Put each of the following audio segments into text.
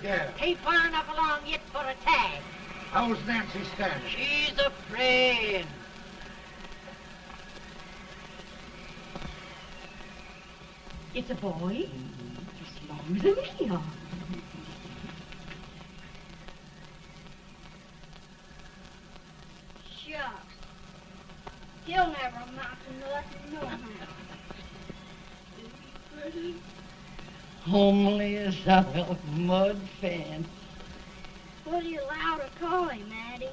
Boy or? Ain't far enough along yet for a tag. How's Nancy standing? She's afraid. It's a boy. As long as a me are. Shucks. He'll never amount to nothing, no how. Homely as a mud fan. What do you allow to call him, Addie?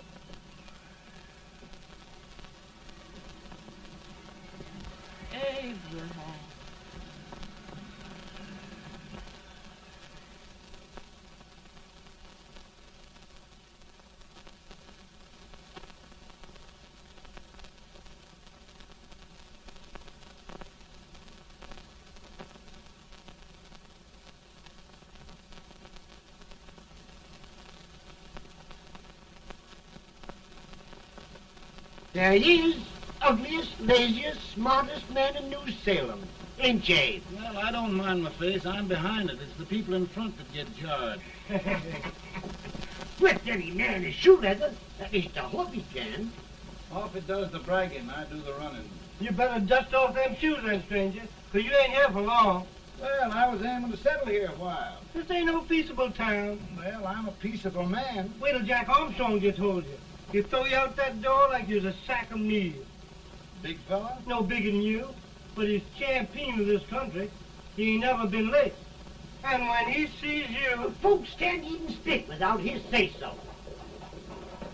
Abraham. There he is, ugliest, laziest, smartest man in New Salem. Ain't ye? Well, I don't mind my face. I'm behind it. It's the people in front that get jarred. With any man is shoe leather. At least I hope he can. Off it does the bragging. I do the running. You better dust off them shoes then, stranger, 'cause you ain't here for long. Well, I was aiming to settle here a while. This ain't no peaceable town. Well, I'm a peaceable man. Wait till Jack Armstrong gets hold of you. He'll throw you out that door like you's a sack of meal. Big fella? No bigger than you, but he's champion of this country. He ain't never been late. And when he sees you... Folks can't even speak without his say-so.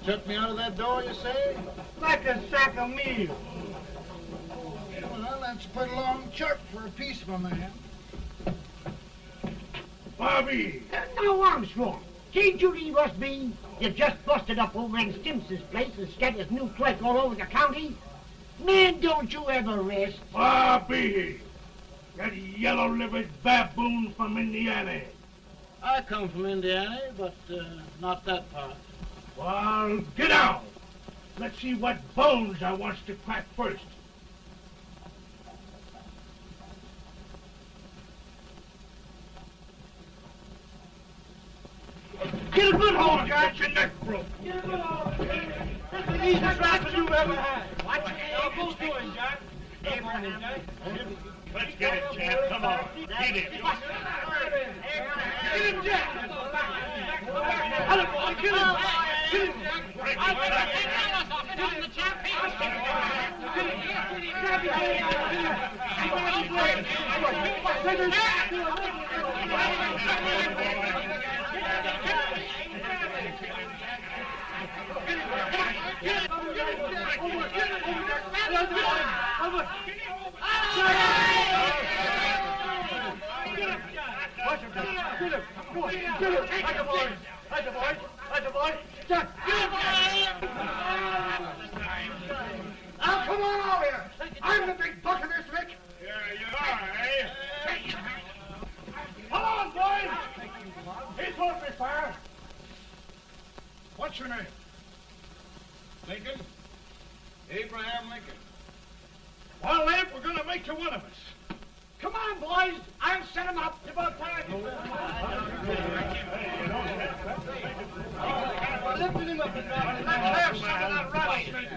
Shut me out of that door, you say? Like a sack of meal. Well, that's pretty long chart for a peaceable man. Bobby! Uh, now, Armstrong, can't you leave us be? You just busted up old man Stimson's place and scattered his new clerk all over the county. Man, don't you ever rest. Bobby! That yellow-livered baboon from Indiana. I come from Indiana, but uh, not that part. Well, get out. Let's see what bones I wants to crack first. Get a good hold. Get your neck broke. Get a good hold. That's the easiest rifle you've ever had. Watch. Now, to him, Jack. Come on, Jack. Let's get it, champ. Come on. Get it. Get him, Jack. Boy. Kill him. Jack. Kill him, Jack. Break his back. Now, come on over here. I'm the big buck of this. Yeah, you are, eh? Come on, boys. Me fire. What's your name? Lincoln? Abraham Lincoln. Well, Lamp, we're going to make you one of us. Come on, boys. I'll set him up. It's about time. Lifting him up and dropping him Let's have some of that rattlesnake.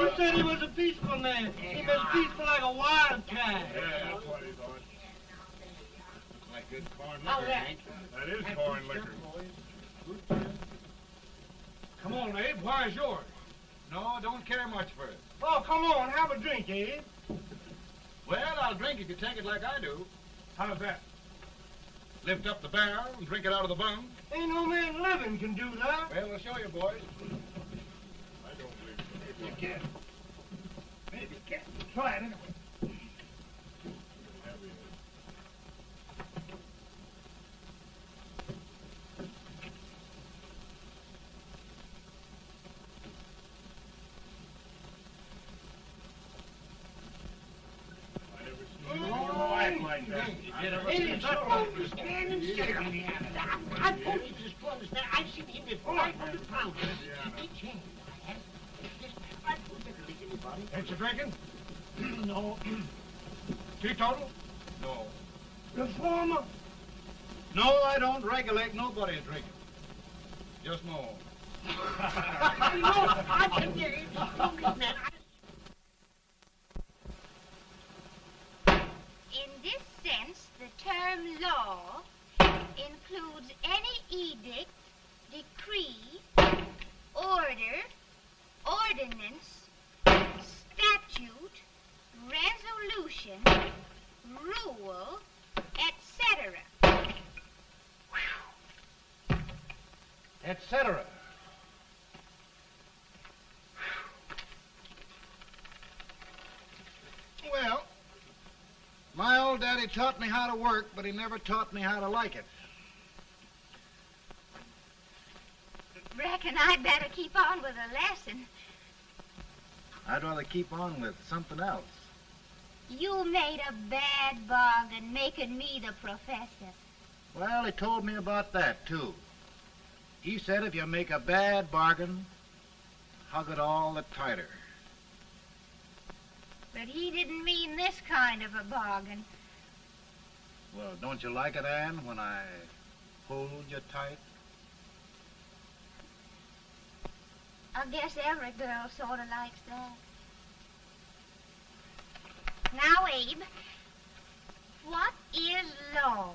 You said he was a peaceful man. He was peaceful like a wildcat. Yeah, that's what he thought. Like good corn How's liquor, that? Hank. That is corn liquor. Come on, Abe. Where's yours? No, don't care much for it. Oh, come on, have a drink, Abe. Well, I'll drink if you take it like I do. How's that? Lift up the barrel and drink it out of the bung. Ain't no man living can do that. Well, we'll show you, boys. I don't believe so. Maybe you can. Maybe you can. Try it anyway. Stand and sit up. I I told you this to understand. I've seen him with 500 pounds. Each hand. I have. I don't think lick anybody. Ain't you drinking? no. Teetotal? No. Reformer. No, I don't regulate nobody drinking. Just my own. I know. I can get it. Strongest man. In this sense, the term law includes any edict, decree, order, ordinance, statute, resolution, rule, etc. Etc. Well, my old daddy taught me how to work, but he never taught me how to like it. Reckon I'd better keep on with the lesson. I'd rather keep on with something else. You made a bad bargain making me the professor. Well, he told me about that, too. He said if you make a bad bargain, hug it all the tighter. But he didn't mean this kind of a bargain. Well, don't you like it, Anne, when I hold you tight? I guess every girl sort of likes that. Now, Abe, what is law?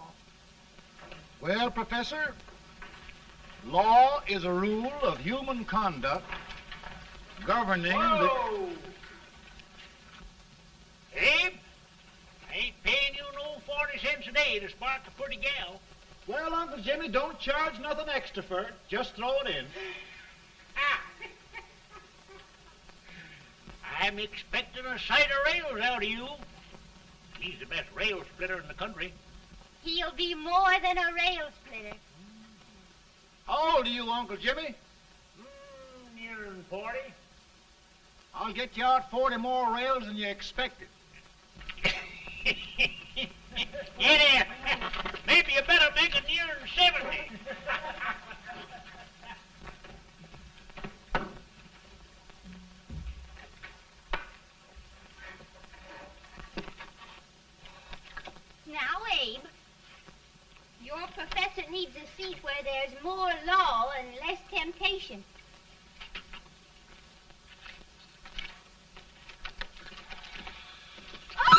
Well, Professor, law is a rule of human conduct governing the... Whoa! Abe, I ain't paying you no 40 cents a day to spark a pretty gal. Well, Uncle Jimmy, don't charge nothing extra for it. Just throw it in. Ah. I'm expecting a sight of rails out of you. He's the best rail splitter in the country. He'll be more than a rail splitter. How old are you, Uncle Jimmy? Mm, nearing 40. I'll get you out 40 more rails than you expected. Yeah, maybe you better make it nearing 70. Now, Abe, your professor needs a seat where there's more law and less temptation.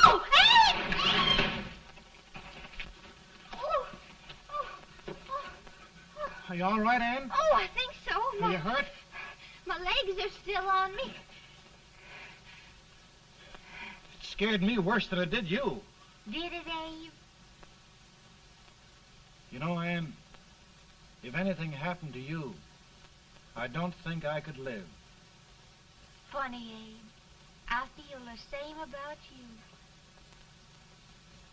Oh, Are you all right, Anne? oh, I think so. Are you hurt? My legs are still on me. It scared me worse than it did you. Did it, Abe? You know, Anne, if anything happened to you, I don't think I could live. Funny, Abe. I feel the same about you.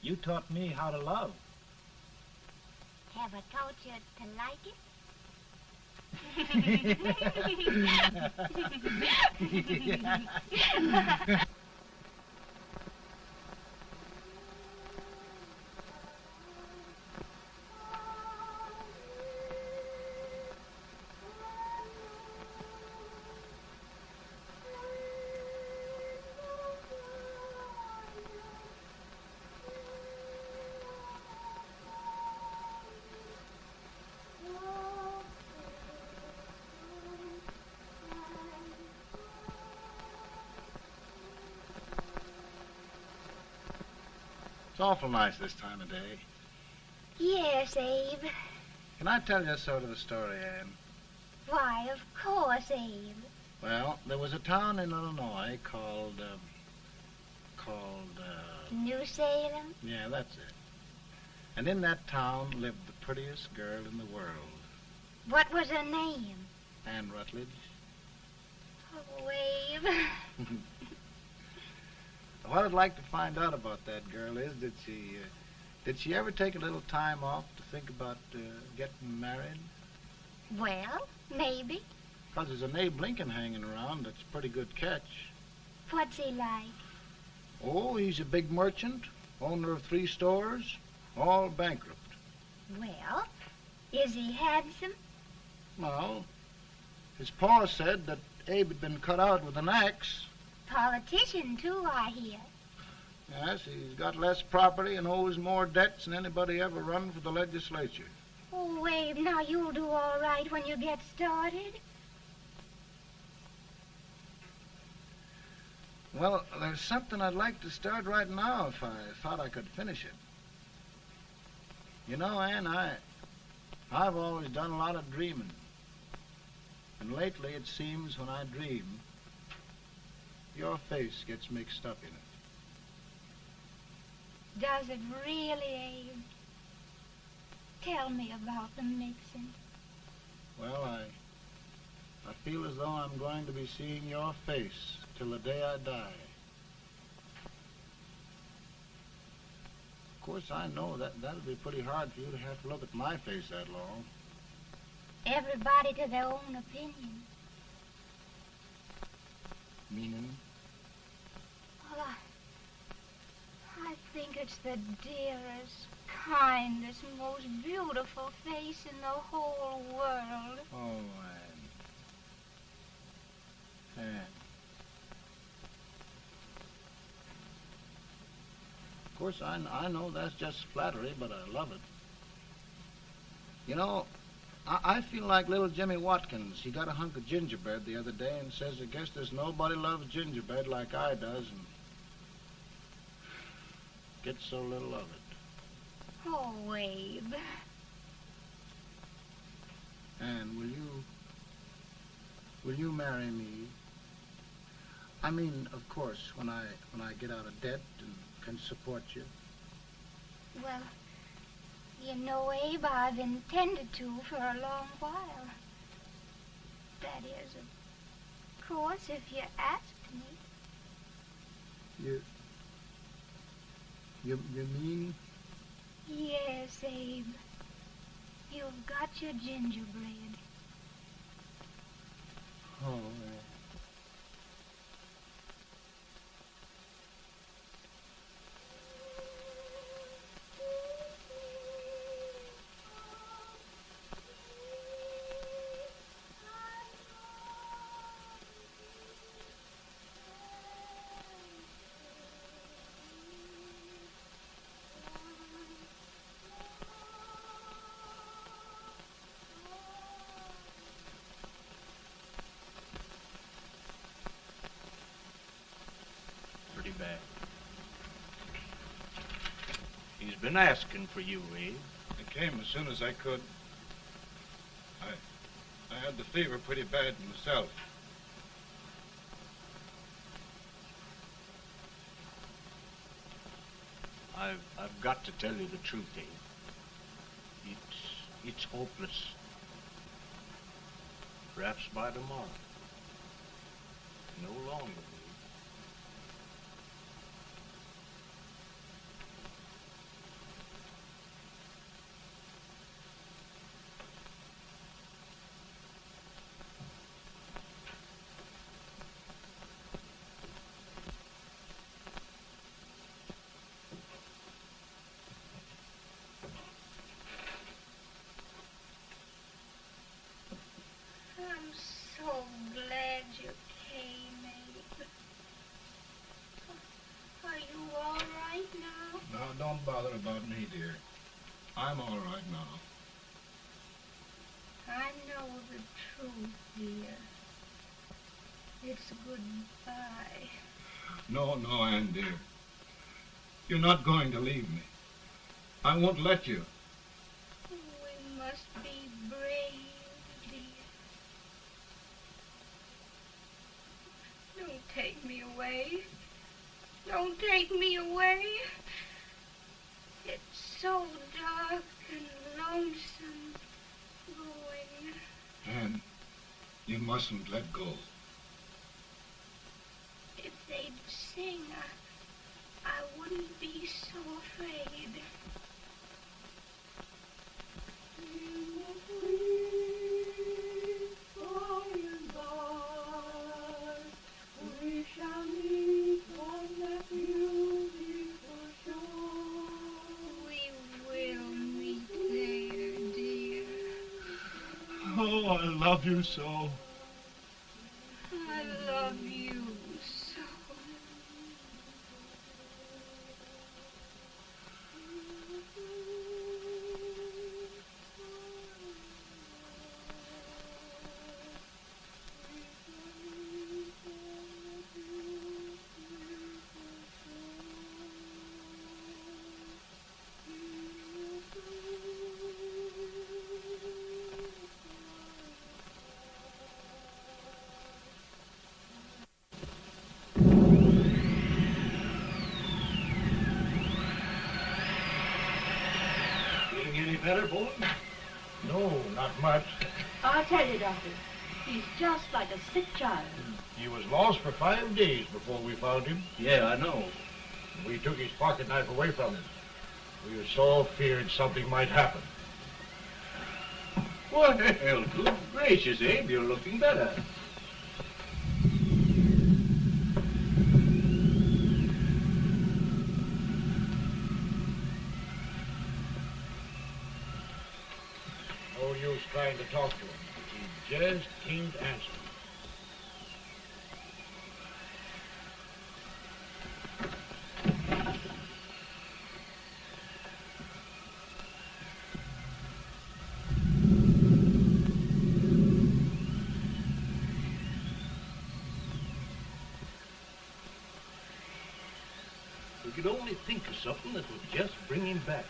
You taught me how to love. Have I taught you to like it? It's awful nice this time of day. yes, Abe. Can I tell you a sort of a story, Anne? Why, of course, Abe. Well, there was a town in Illinois called, um, called, uh, New Salem? yeah, that's it. And in that town lived the prettiest girl in the world, What was her name? Anne Rutledge. Oh, Abe. What I'd like to find out about that girl is, did she, uh, did she ever take a little time off to think about uh, getting married? Well, maybe. Because there's an Abe Lincoln hanging around that's a pretty good catch. What's he like? Oh, he's a big merchant, owner of three stores, all bankrupt. Well, is he handsome? Well, his pa said that Abe had been cut out with an axe. Politician, too, I hear. Yes, he's got less property and owes more debts than anybody ever run for the legislature. Oh, Abe, now you'll do all right when you get started. Well, there's something I'd like to start right now if I thought I could finish it. You know, Ann, I, I've always done a lot of dreaming. And lately it seems when I dream, your face gets mixed up in it. Does it really, Abe? Tell me about the mixing. Well, I, I feel as though I'm going to be seeing your face till the day I die. Of course, I know that that'll be pretty hard for you to have to look at my face that long. Everybody to their own opinion. Meaning? I think it's the dearest, kindest, most beautiful face in the whole world. Oh, Anne. Anne. Of course, I, I know that's just flattery, but I love it. You know, I, I feel like little Jimmy Watkins. He got a hunk of gingerbread the other day and says, I guess there's nobody loves gingerbread like I does and gets so little of it. Oh, Abe. Anne, will you, will you marry me? I mean, of course, when I, when I get out of debt and can support you. Well, you know, Abe, I've intended to for a long while. That is, of course, if you asked me. You, you, you mean? Yes, Abe. You've got your gingerbread. Oh, been asking for you, Abe. I came as soon as I could. I, I had the fever pretty bad myself. I've I've got to tell you the truth, Abe. It's it's hopeless. Perhaps by tomorrow. No longer. Abe. I'm so glad you came, Abe. Are you all right now? Now, don't bother about me, dear. I'm all right now. I know the truth, dear. It's goodbye. No, no, Ann, dear. You're not going to leave me. I won't let you. You so. I'll tell you, Doctor. He's just like a sick child. He was lost for five days before we found him. Yeah, I know. We took his pocket knife away from him. We were so feared something might happen. Well, good gracious, Abe, you're looking better. No use trying to talk to him. He just can't answer. We could only think of something that would him back.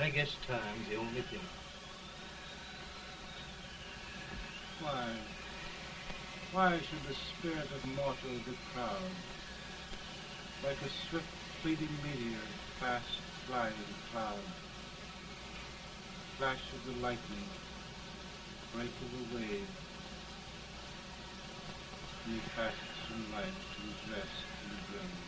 I guess time's the only thing. Why? Why should the spirit of mortal be proud? Like a swift fleeting meteor, fast flying cloud. Flash of the lightning, break of the wave. He passes from life to rest in the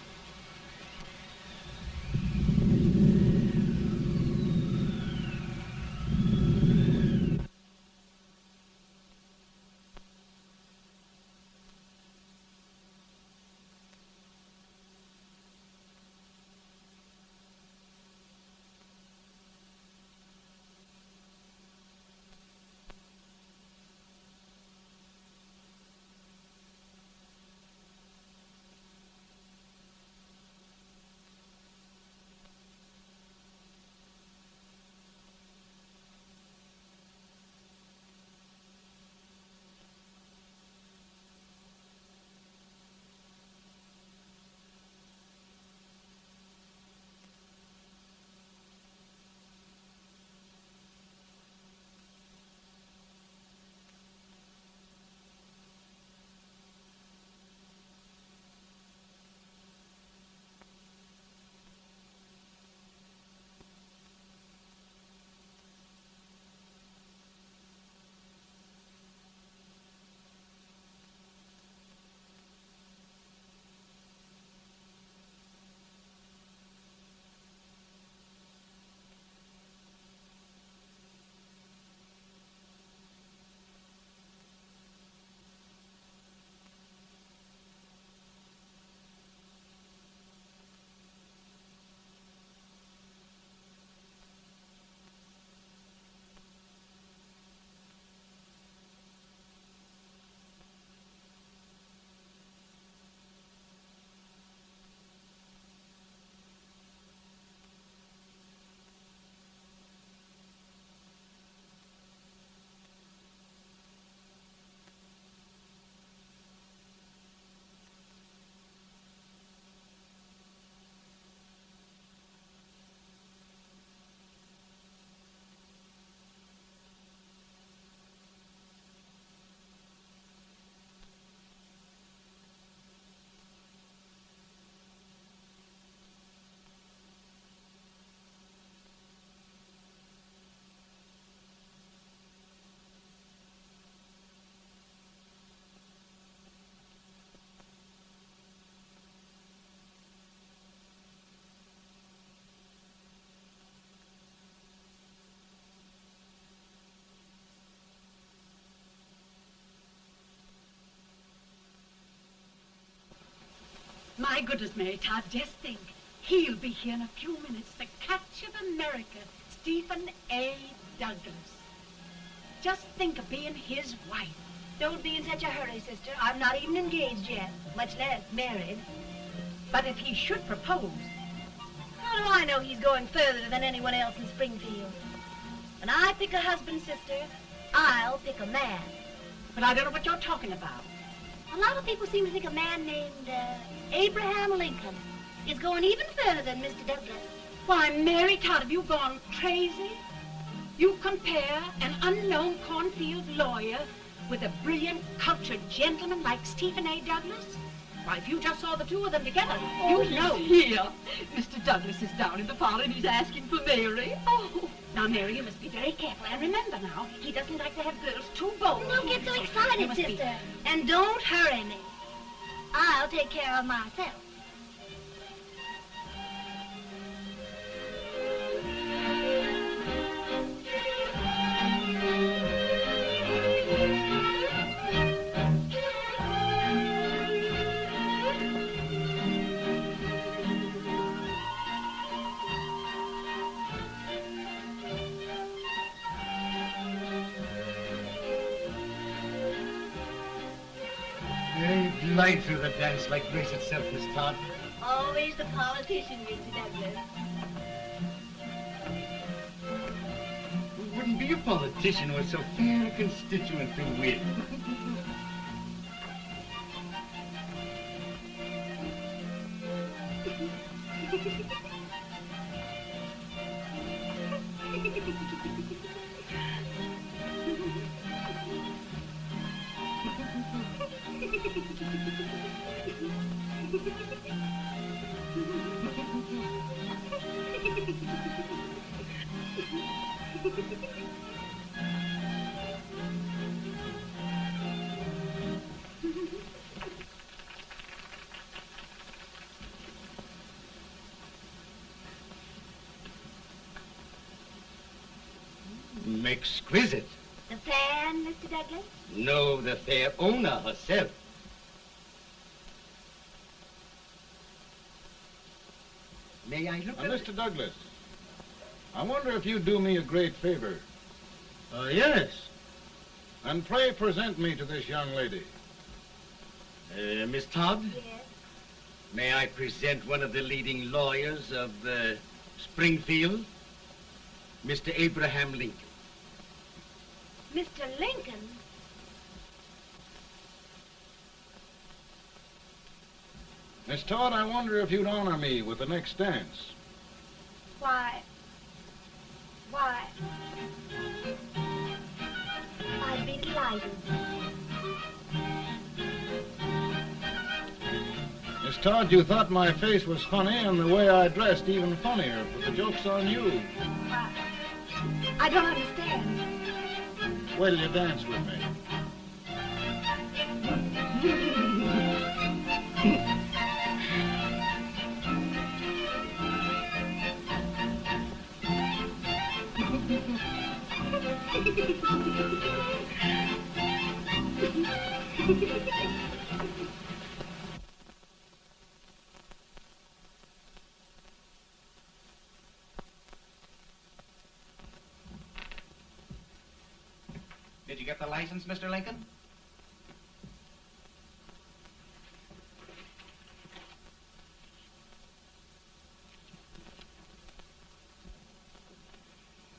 My goodness, Mary Todd, just think. He'll be here in a few minutes. The catch of America, Stephen A. Douglas. Just think of being his wife. Don't be in such a hurry, sister. I'm not even engaged yet, much less married. But if he should propose, How do I know he's going further than anyone else in Springfield? When I pick a husband, sister, I'll pick a man. but I don't know what you're talking about. A lot of people seem to think a man named uh, Abraham Lincoln is going even further than Mr. Douglas. Why, Mary Todd, have you gone crazy? You compare an unknown cornfield lawyer with a brilliant, cultured gentleman like Stephen A. Douglas? Why, if you just saw the two of them together, Oh, you know. here. Mr. Douglas is down in the parlor and he's asking for Mary. Oh, now, Mary, you must be very careful. And remember now, he doesn't like to have girls too bold. Don't get so excited, must be- sister. And don't hurry me. I'll take care of myself. Through the dance like grace itself, Miss Todd. Always the politician, Mr. Douglas. Wouldn't be a politician with so fair a constituent to win. Mr. Douglas, I wonder if you'd do me a great favor. Uh, yes. And pray present me to this young lady. Uh, Miss Todd, Yes. may I present one of the leading lawyers of uh, Springfield, Mr. Abraham Lincoln. Mr. Lincoln? Miss Todd, I wonder if you'd honor me with the next dance. Why? Why? I'd be delighted. Miss Todd, you thought my face was funny and the way I dressed even funnier, but the joke's on you. Why? I don't understand. Wait till you dance with me. Did you get the license, Mr. Lincoln?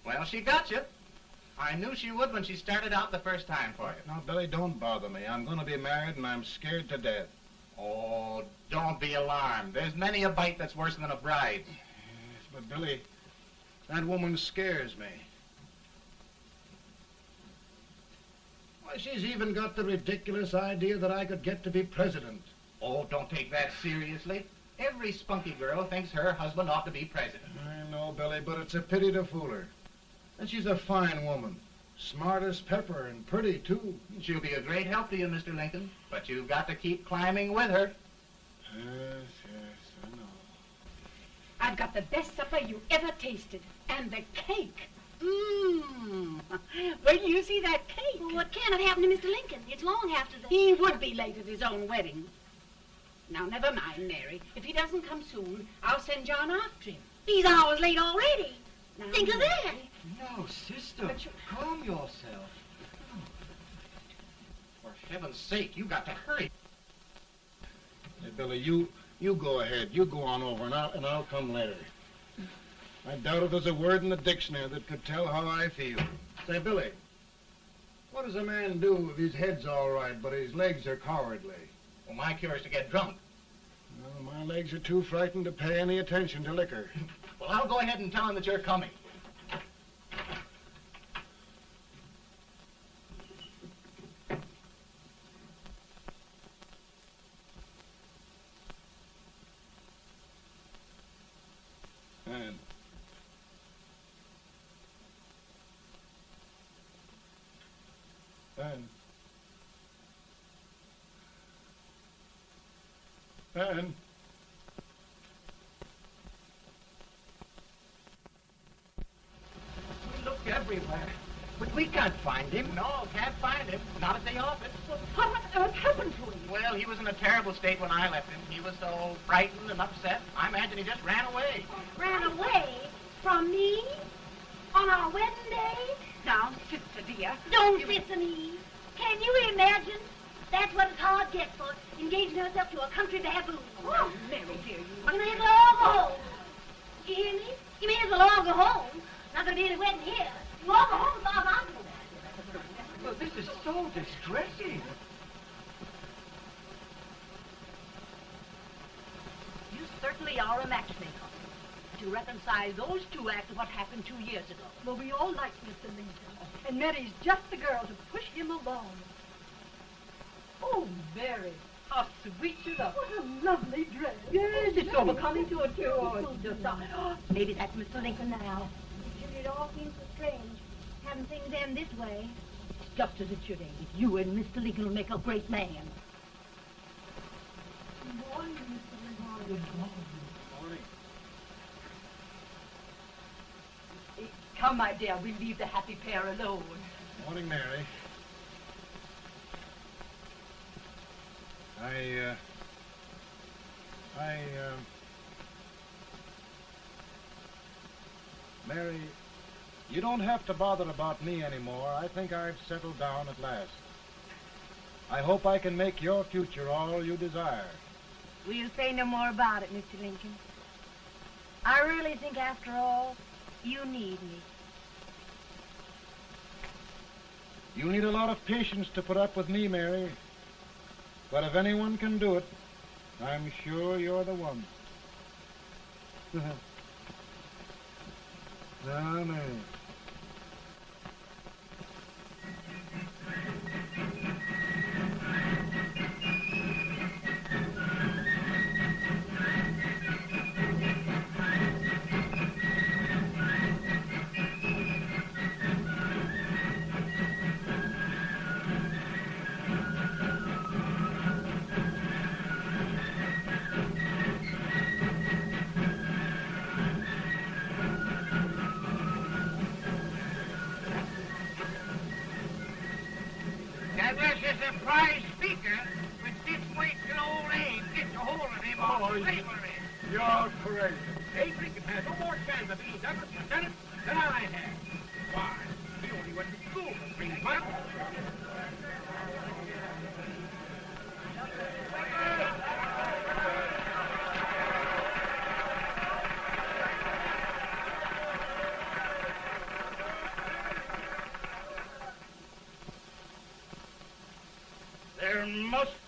Well, she got you. I knew she would when she started out the first time for you. Now, Billy, don't bother me. I'm going to be married and I'm scared to death. Oh, don't be alarmed. There's many a bite that's worse than a bride. Yes, but Billy, that woman scares me. Why, she's even got the ridiculous idea that I could get to be president. Oh, don't take that seriously. Every spunky girl thinks her husband ought to be president. I know, Billy, but it's a pity to fool her. And she's a fine woman. Smart as pepper and pretty, too. She'll be a great help to you, Mr. Lincoln, but you've got to keep climbing with her. Yes, yes, I know. I've got the best supper you ever tasted. And the cake. Mmm. Wait till you see that cake. Well, what can have happened to Mr. Lincoln? It's long after the... He would be late at his own wedding. Now, never mind, Mary. If he doesn't come soon, I'll send John after him. He's hours late already. Now, Think of that. No, sister, But you- calm yourself. For heaven's sake, you got to hurry. Hey, Billy, you you go ahead. You go on over, and I'll, and I'll come later. I doubt if there's a word in the dictionary that could tell how I feel. Say, Billy, what does a man do if his head's all right, but his legs are cowardly? Well, my cure is to get drunk. Well, my legs are too frightened to pay any attention to liquor. Well, I'll go ahead and tell him that you're coming. And Ben. Ben. We looked everywhere, but we can't find him. No, can't find him. Not at the office. What on earth happened to him? Well, he was in a terrible state when I left him. He was so frightened and upset. I imagine he just ran away. Ran away from me on our wedding day? Now, sister dear. Don't listen, Eve. Can you imagine? That's what it's hard gets for engaging herself to a country baboon. Oh, Mary, dear, you... You may as well all go home. You hear me? You may as well all go home. Not gonna be any wedding here. You all go home as far as I'm concerned. Well, this is so distressing. You certainly are a matchmaker. To reconcile those two after what happened two years ago. Well, we all like Mr. Lincoln. And Mary's just the girl to push him along. Oh, Mary, how sweet you look. What a lovely dress. Yes, it's so becoming to a too. Oh, it's just... Oh, maybe that's Mr. Lincoln now. Judy, it all seems so strange. Having things end this way. It's just as it should end. You and Mr. Lincoln will make a great man. Good morning, Mr. Lincoln. Good morning. Come, my dear, we'll leave the happy pair alone. Morning, Mary. I, uh, I, uh, Mary, you don't have to bother about me anymore. I think I've settled down at last. I hope I can make your future all you desire. We'll say no more about it, Mr. Lincoln. I really think, after all, you need me. You need a lot of patience to put up with me, Mary. But if anyone can do it, I'm sure you're the one. now, ah, Mary. Must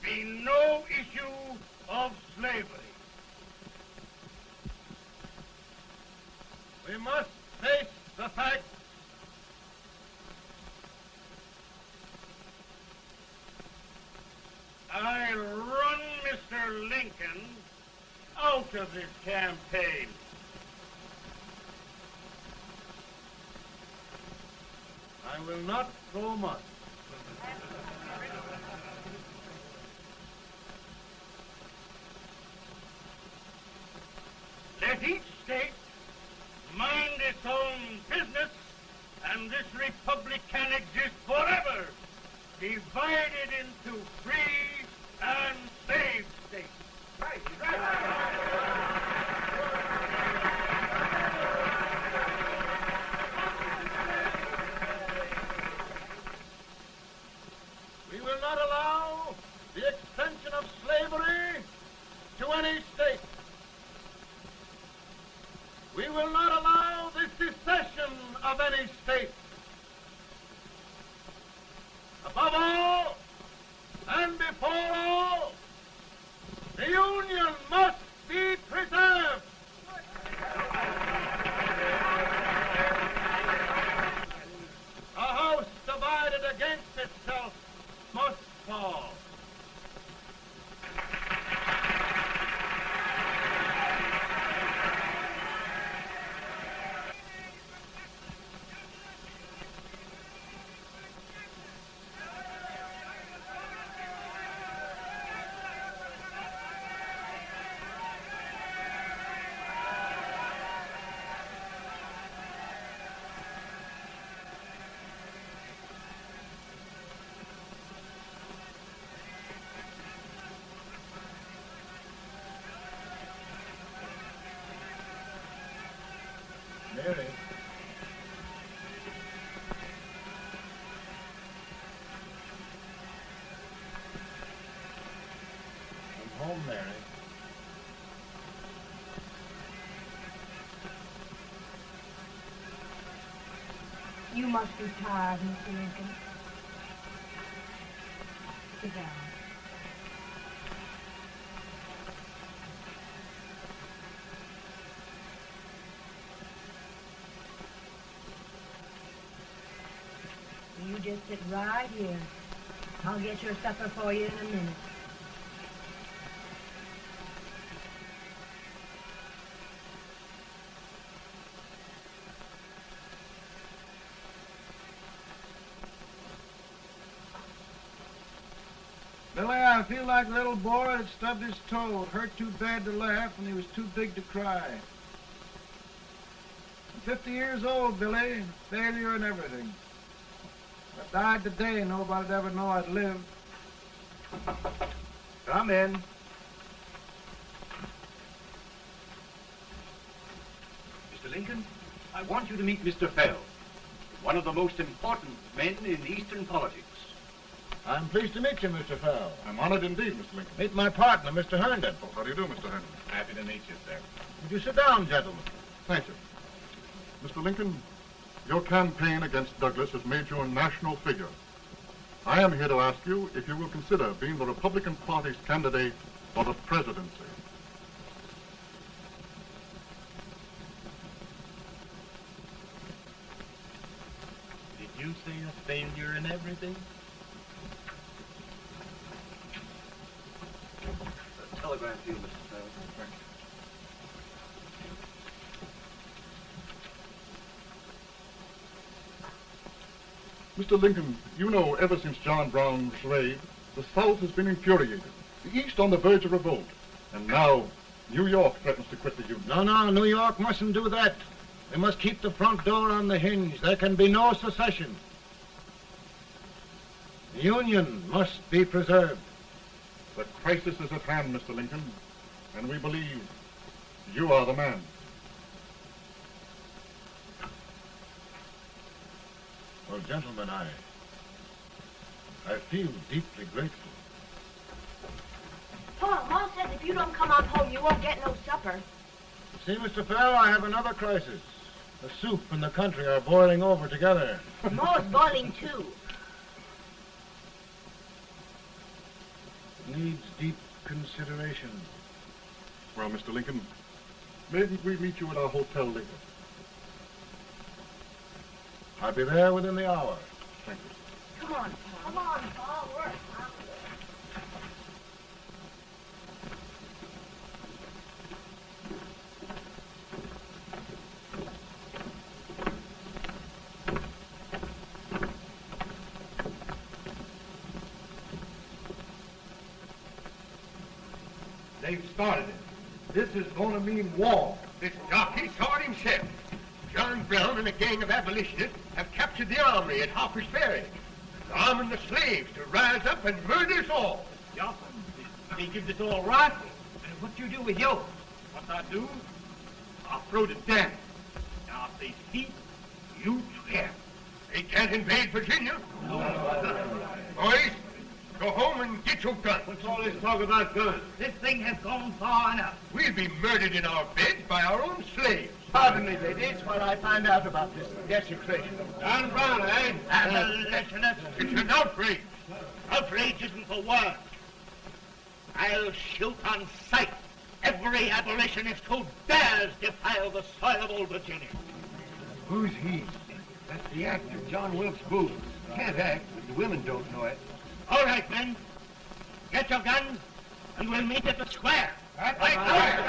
Mary. I'm home, Mary. You must be tired, Mr. Lincoln. Sit down. Right here. I'll get your supper for you in a minute. Billy, I feel like a little boy that stubbed his toe. It hurt too bad to laugh and he was too big to cry. I'm 50 years old, Billy. Failure and everything. If I died today, nobody'd ever know I'd lived. Come in. Mr. Lincoln, I want you to meet Mr. Fell, one of the most important men in Eastern politics. I'm pleased to meet you, Mr. Fell. I'm honored indeed, Mr. Lincoln. Meet my partner, Mr. Herndon. Oh, how do you do, Mr. Herndon? Happy to meet you, sir. Would you sit down, gentlemen? Thank you. Mr. Lincoln, your campaign against Douglas has made you a national figure. I am here to ask you if you will consider being the Republican Party's candidate for the presidency. Did you say a failure in everything? A telegram to you, Mr. Fell. Mr. Lincoln, you know ever since John Brown was slaved, the South has been infuriated, the East on the verge of revolt, and now New York threatens to quit the Union. No, no, New York mustn't do that. We must keep the front door on the hinge. There can be no secession. The Union must be preserved. The crisis is at hand, Mr. Lincoln, and we believe you are the man. Well, gentlemen, I... I feel deeply grateful. Paul, Ma says if you don't come on home, you won't get no supper. See, Mr. Fell, I have another crisis. The soup and the country are boiling over together. Ma's boiling too. Needs deep consideration. Well, Mr. Lincoln, maybe we meet you at our hotel later. I'll be there within the hour. Thank you. Come on, Come on, Paul. We're They've started it. This is going to mean war. This jockey saw it himself. John Brown and a gang of abolitionists have captured the armory at Harper's Ferry. They're arming the slaves to rise up and murder us all. Jotham, they give this all rifles. And what do you do with yours? What I do? I'll throw the down. Now, if they speak, You trap. They can't invade Virginia. Boys, Go home and get your guns. What's all this talk about guns? This thing has gone far enough. We'll be murdered in our beds by our own slaves. Pardon me, ladies, while I find out about this desecration of John Brown, eh? Abolitionist. It's an outrage. Outrage isn't the word. I'll shoot on sight every abolitionist who dares defile the soil of Old Virginia. Who's he? That's the actor, John Wilkes Booth. Can't act, but the women don't know it. All right, men. Get your guns, and we'll meet at the square. At the Mary.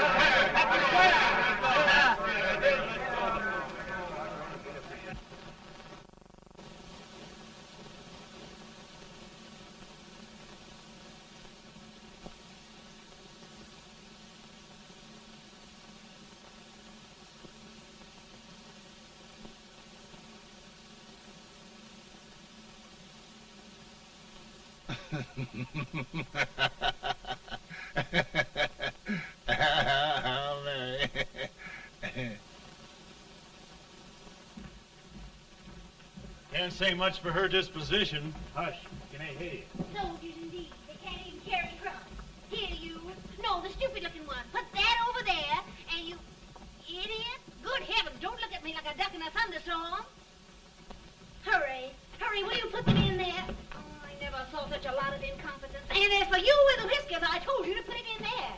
Say much for her disposition. Hush, you can I hear you? Soldiers indeed. They can't even carry crumbs. Here, you. No, the stupid-looking one. Put that over there, and you... Idiot. Good heavens, don't look at me like a duck in a thunderstorm. Hurry. Hurry, will you put them in there? Oh, I never saw such a lot of incompetence. And as for you with the whiskers, I told you to put it in there.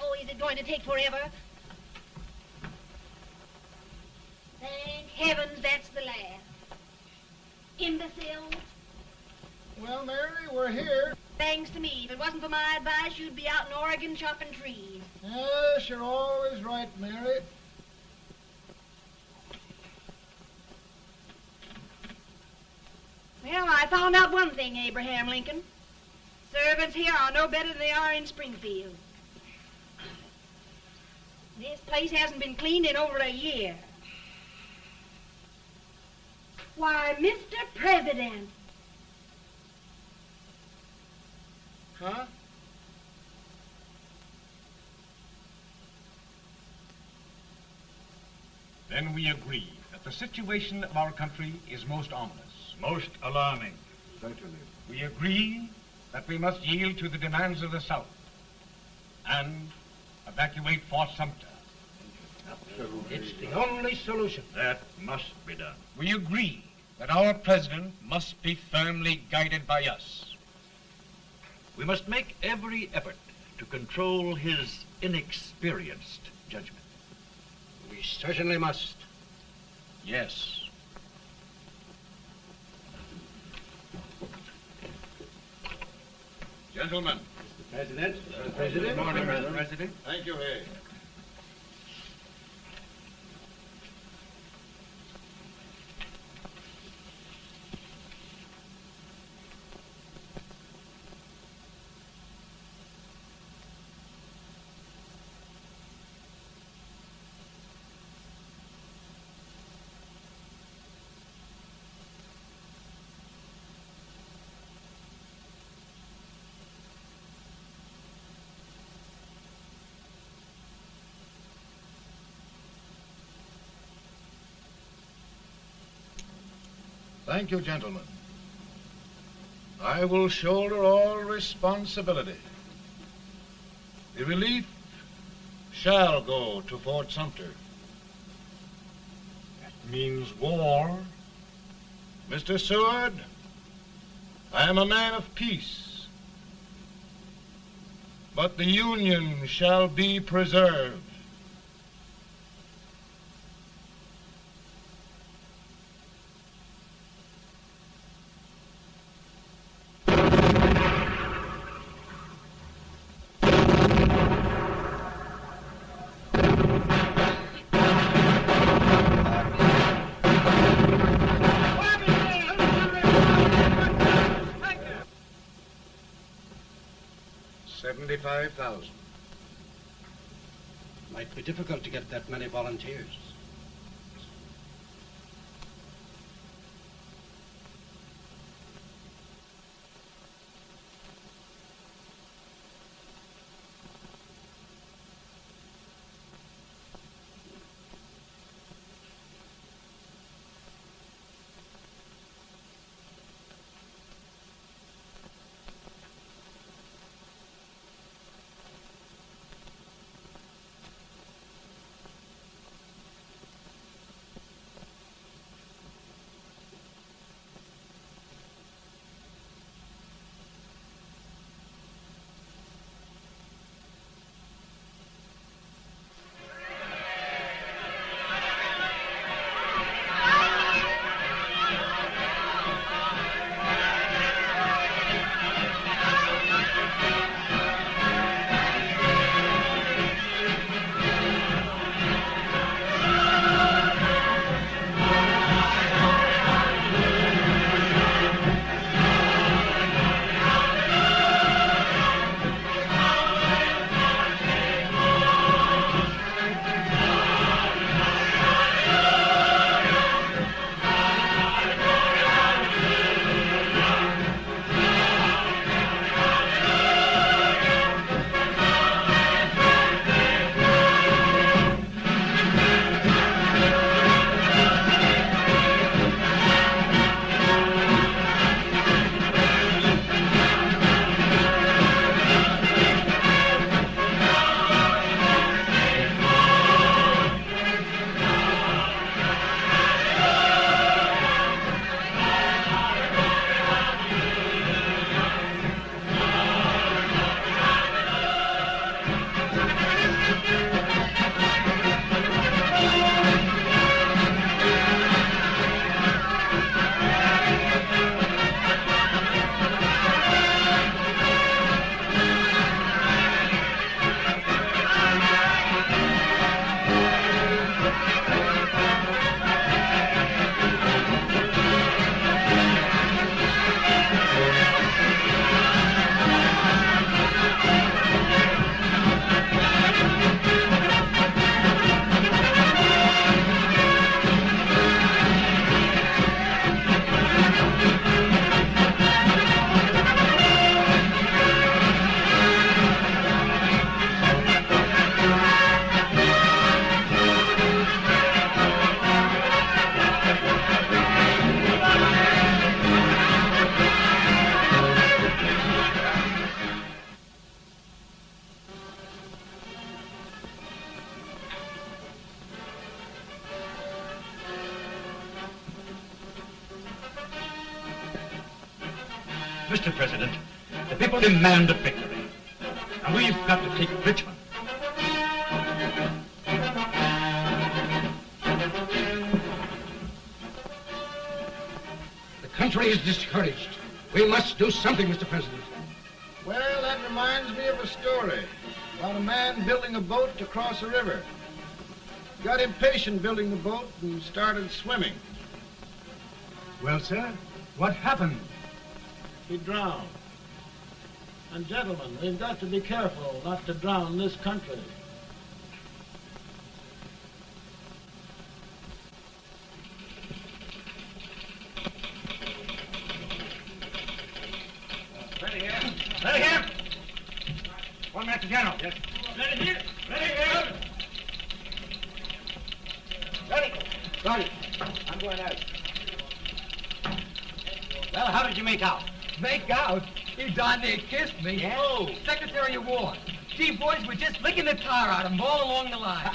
Oh, is it going to take forever? Thank heavens that's the last. Imbeciles. Well, Mary, we're here. Thanks to me. If it wasn't for my advice, you'd be out in Oregon chopping trees. Yes, you're always right, Mary. Well, I found out one thing, Abraham Lincoln. Servants here are no better than they are in Springfield. This place hasn't been cleaned in over a year. Why, Mr. President. Huh? Then we agree that the situation of our country is most ominous. Most alarming. Certainly. We agree that we must yield to the demands of the South and evacuate Fort Sumter. Absolutely. It's the only solution. That must be done. We agree that our president must be firmly guided by us. We must make every effort to control his inexperienced judgment. We certainly must. Yes. Gentlemen. President. President. Good morning, President. President. Thank you, Hay. Thank you, gentlemen. I will shoulder all responsibility. The relief shall go to Fort Sumter. That means war. Mr. Seward, I am a man of peace. But the Union shall be preserved. Thousand. Might be difficult to get that many volunteers. The people demand a victory. And we've got to take Richmond. The country is discouraged. We must do something, Mr. President. Well, that reminds me of a story about a man building a boat to cross a river. Got impatient building the boat and started swimming. Well, sir, what happened? He drowned. And gentlemen, we've got to be careful not to drown this country. Ready here. Ready here. One minute to General. Yes. Ready here. Ready here. Ready. Ready. I'm going out. Well, how did you make out? Make out? He darn near kissed me. Yeah? Oh, Secretary of War. Gee, boys, we're just licking the tar out of him all along the line.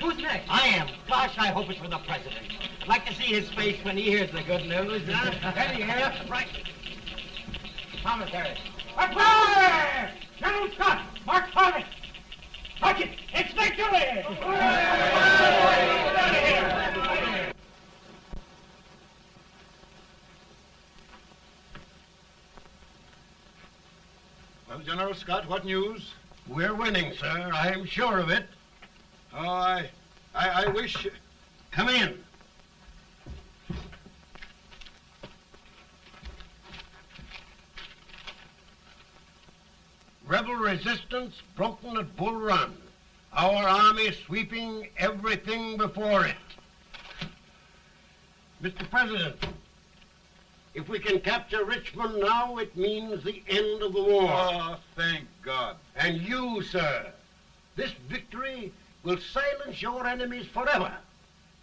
Who's next? I am. Gosh, for the president. I'd like to see his face when he hears the good news. Huh? Ready here. Right. Commissary. Fire! General Scott, Mark Harvey. Touch it. It's victory. Out of here. Well, General Scott, what news? We're winning, sir. I'm sure of it. Oh, I, I, I wish. Come in. Rebel resistance broken at Bull Run. Our army sweeping everything before it. Mr. President, if we can capture Richmond now, it means the end of the war. Oh, thank God. And you, sir, this victory will silence your enemies forever.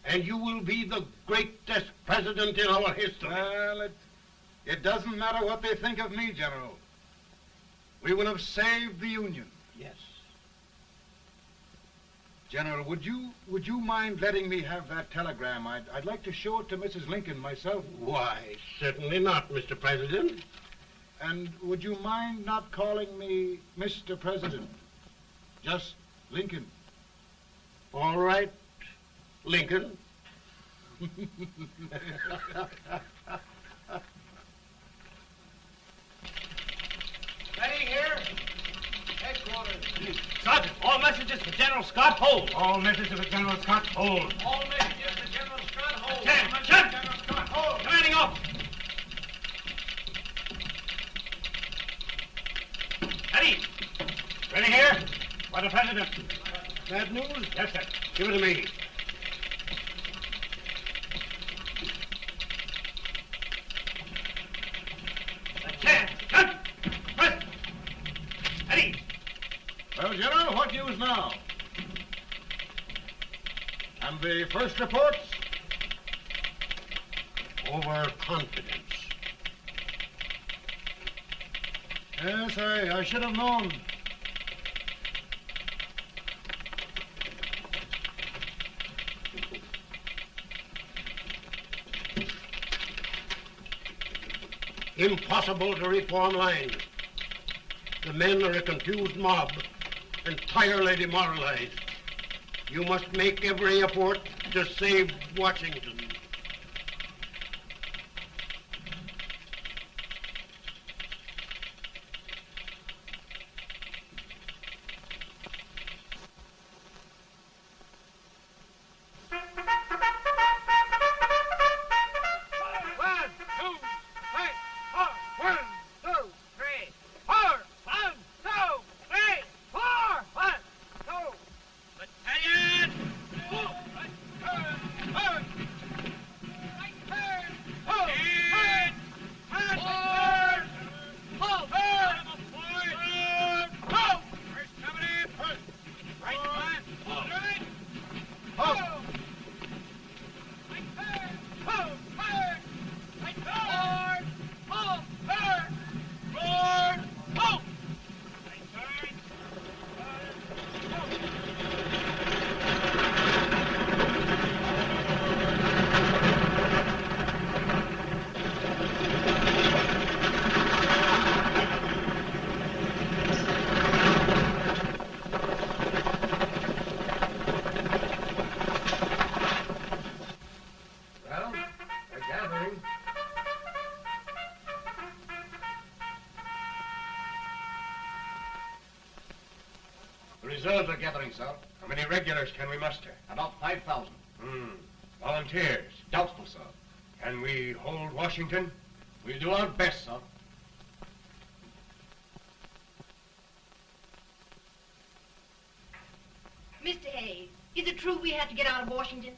And you will be the greatest president in our history. Well, it, it doesn't matter what they think of me, General. We will have saved the Union. Yes. General, would you would you mind letting me have that telegram? I'd, I'd like to show it to Mrs. Lincoln myself. Why, certainly not, Mr. President. And would you mind not calling me Mr. President? Just Lincoln. All right, Lincoln. Ready here. Headquarters. Sergeant, all messages for General Scott hold. All messages for General Scott hold. All messages for General Scott hold. Ten, ten. General Scott hold. Commanding officer. Ready. Ready here. For the President. Bad news? Yes, sir. Give it to me. Ten, ten. President. Ready. Well, General, what news now? And the first reports? Overconfidence. Yes, I, I should have known. Impossible to reform lines. The men are a confused mob, entirely demoralized. You must make every effort to save Washington. Reserves are gathering, sir. How many regulars can we muster? About 5,000. Hmm. Volunteers? Doubtful, sir. Can we hold Washington? We'll do our best, sir. Mr. Hayes, is it true we have to get out of Washington?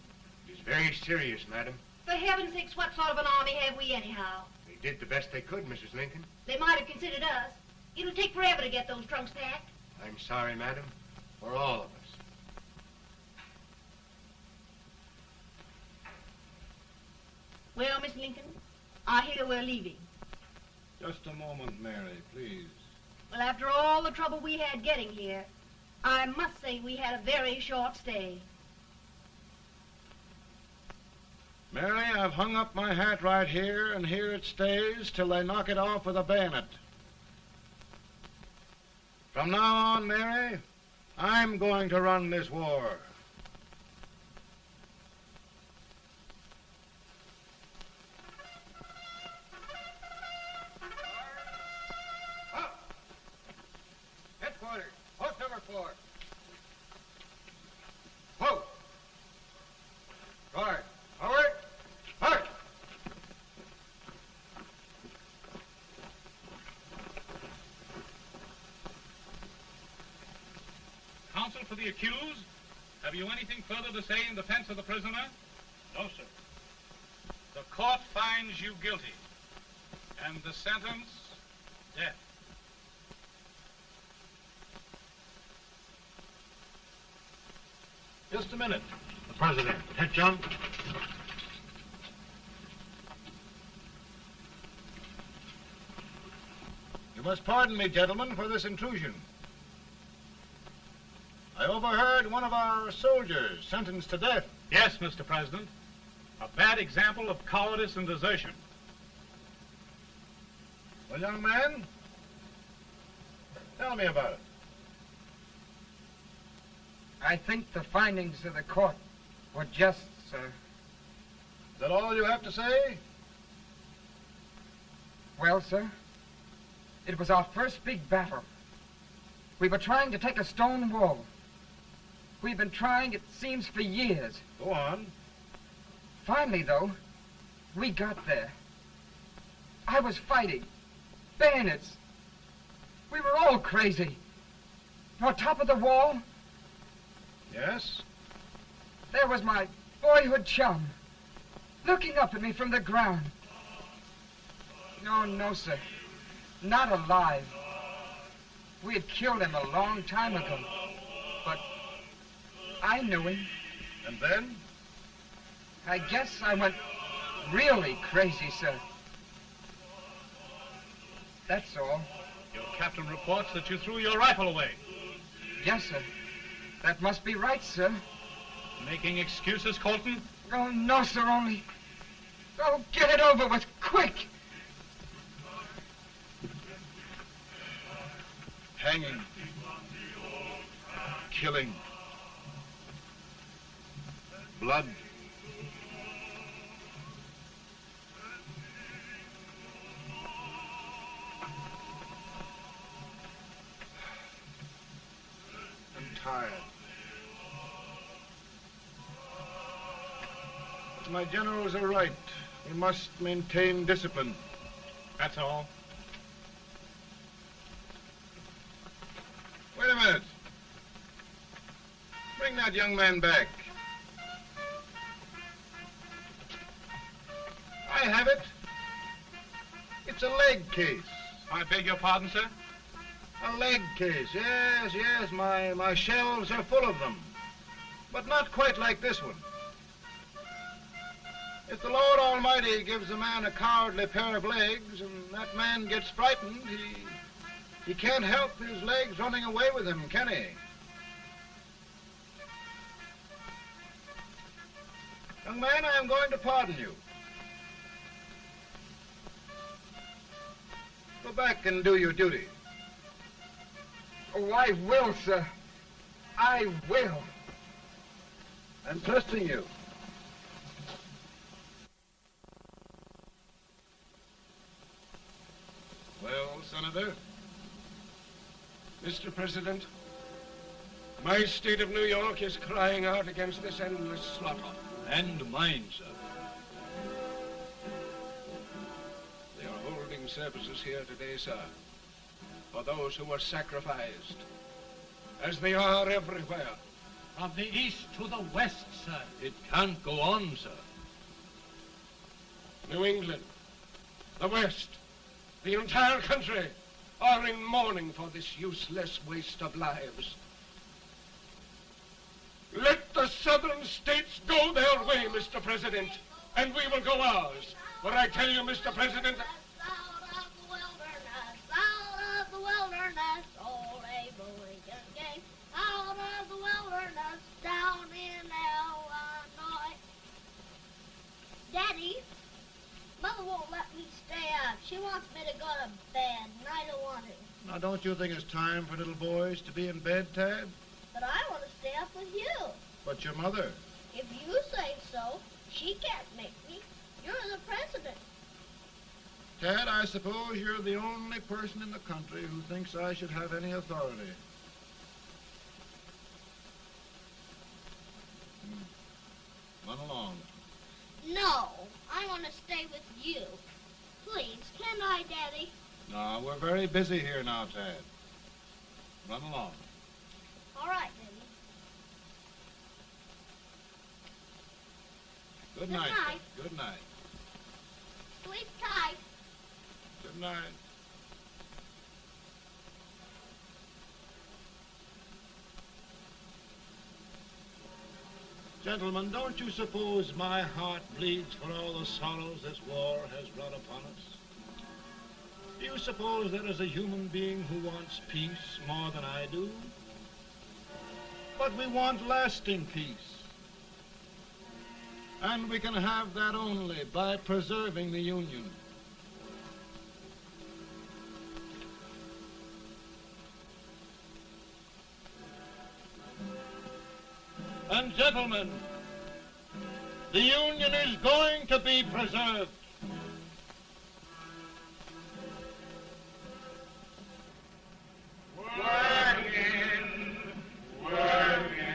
It is very serious, madam. For heaven's sakes, what sort of an army have we anyhow? They did the best they could, Mrs. Lincoln. They might have considered us. It'll take forever to get those trunks packed. I'm sorry, madam, for all of us. Well, Miss Lincoln, I hear we're leaving. Just a moment, Mary, please. Well, after all the trouble we had getting here, I must say we had a very short stay. Mary, I've hung up my hat right here, and here it stays till they knock it off with a bayonet. From now on, Mary, I'm going to run this war. Guard, for the accused, have you anything further to say in defense of the prisoner? No, sir. The court finds you guilty, and the sentence, death. Just a minute. The president. Head, John. You must pardon me, gentlemen, for this intrusion. I overheard one of our soldiers sentenced to death. Yes, Mr. President. A bad example of cowardice and desertion. Well, young man, tell me about it. I think the findings of the court were just, sir. Is that all you have to say? Well, sir, it was our first big battle. We were trying to take a stone wall. We've been trying, it seems, for years. Go on. Finally, though, we got there. I was fighting. Bayonets. We were all crazy. On top of the wall, Yes? there was my boyhood chum, looking up at me from the ground. No, no, sir. Not alive. We had killed him a long time ago. But I knew him. And then? I guess I went really crazy, sir. That's all. Your captain reports that you threw your rifle away. Yes, sir. That must be right, sir. Making excuses, Colton? Oh, no, sir, only... Oh, get it over with, quick! Hanging. Killing. Blood. I'm tired. My generals are right. We must maintain discipline. That's all. Wait a minute. Bring that young man back. I have it. It's a leg case. I beg your pardon, sir? A leg case, yes, yes. My, my shelves are full of them. But not quite like this one. If the Lord Almighty gives a man a cowardly pair of legs and that man gets frightened, he, he can't help his legs running away with him, can he? Young man, I am going to pardon you. Go back and do your duty. Oh, I will, sir. I will. I'm trusting you. Well, Senator? Mr. President, My state of New York is crying out against this endless slaughter. And mine, sir. Services here today, sir, for those who were sacrificed, as they are everywhere. From the east to the west, sir. It can't go on, sir. New England, the West, the entire country are in mourning for this useless waste of lives. Let the southern states go their way, Mr. President, and we will go ours. But I tell you, Mr. President, Mother won't let me stay up. She wants me to go to bed, and I don't want to. Now, don't you think it's time for little boys to be in bed, Tad? But I want to stay up with you. But your mother. If you say so, she can't make me. You're the president. Tad, I suppose you're the only person in the country who thinks I should have any authority. Hmm. Run along. No, I want to stay with you. Please, can I, Daddy? No, we're very busy here now, Tad. Run along. All right, Daddy. Good, Good night. night. Good night. Sleep tight. Good night. Gentlemen, don't you suppose my heart bleeds for all the sorrows this war has brought upon us? Do you suppose there is a human being who wants peace more than I do? But we want lasting peace. And we can have that only by preserving the Union. And gentlemen, the Union is going to be preserved. Working, working,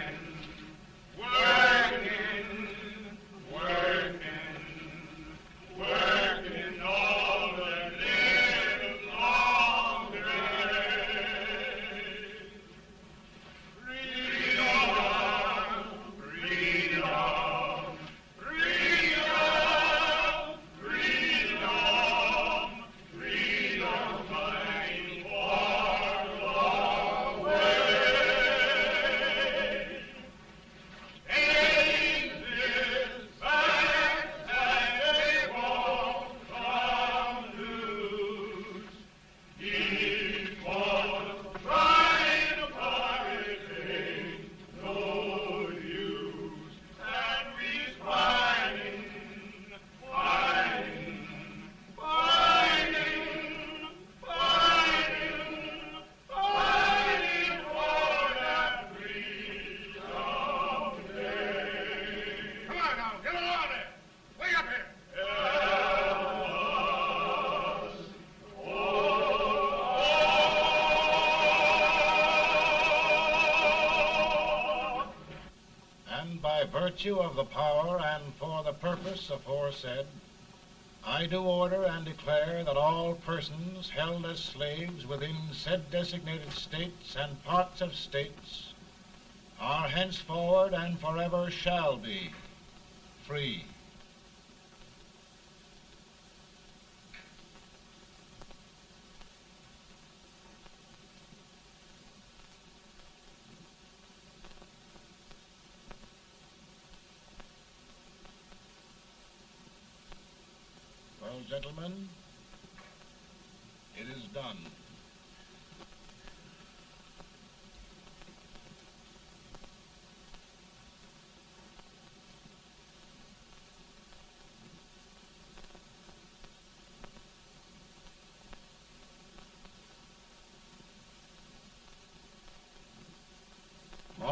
virtue of the power and for the purpose aforesaid, I do order and declare that all persons held as slaves within said designated states and parts of states are henceforward and forever shall be free. Well, gentlemen, it is done.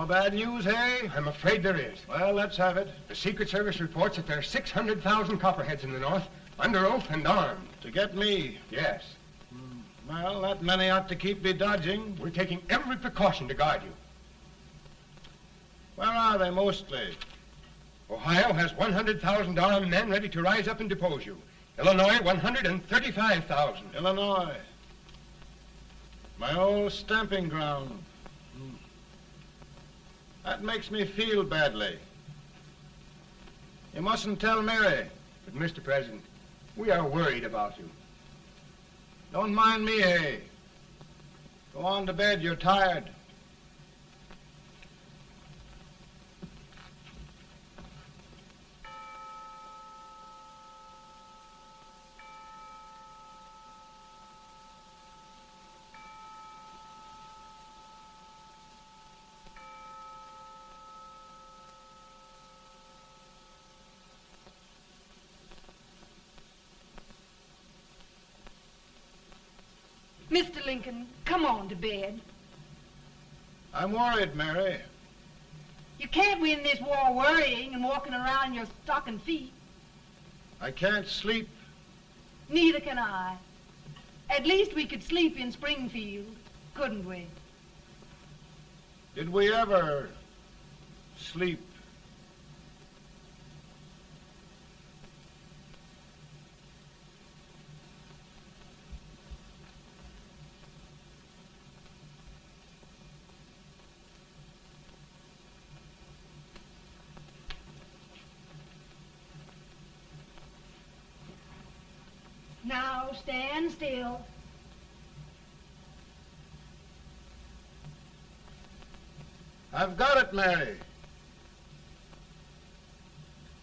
More bad news, hey? I'm afraid there is. Well, let's have it. The Secret Service reports that there are 600,000 copperheads in the North, under oath and armed. To get me? Yes. Hmm. Well, that many ought to keep me dodging. We're taking every precaution to guard you. Where are they mostly? Ohio has 100,000 armed men ready to rise up and depose you. Illinois, 135,000. Illinois. My old stamping ground. Makes me feel badly. You mustn't tell Mary. But, Mr. President, we are worried about you. Don't mind me, eh? Go on to bed. You're tired. Mr. Lincoln, come on to bed. I'm worried, Mary. You can't win this war worrying and walking around in your stocking feet. I can't sleep. Neither can I. At least we could sleep in Springfield, couldn't we? Did we ever sleep? Now stand still. I've got it, Mary.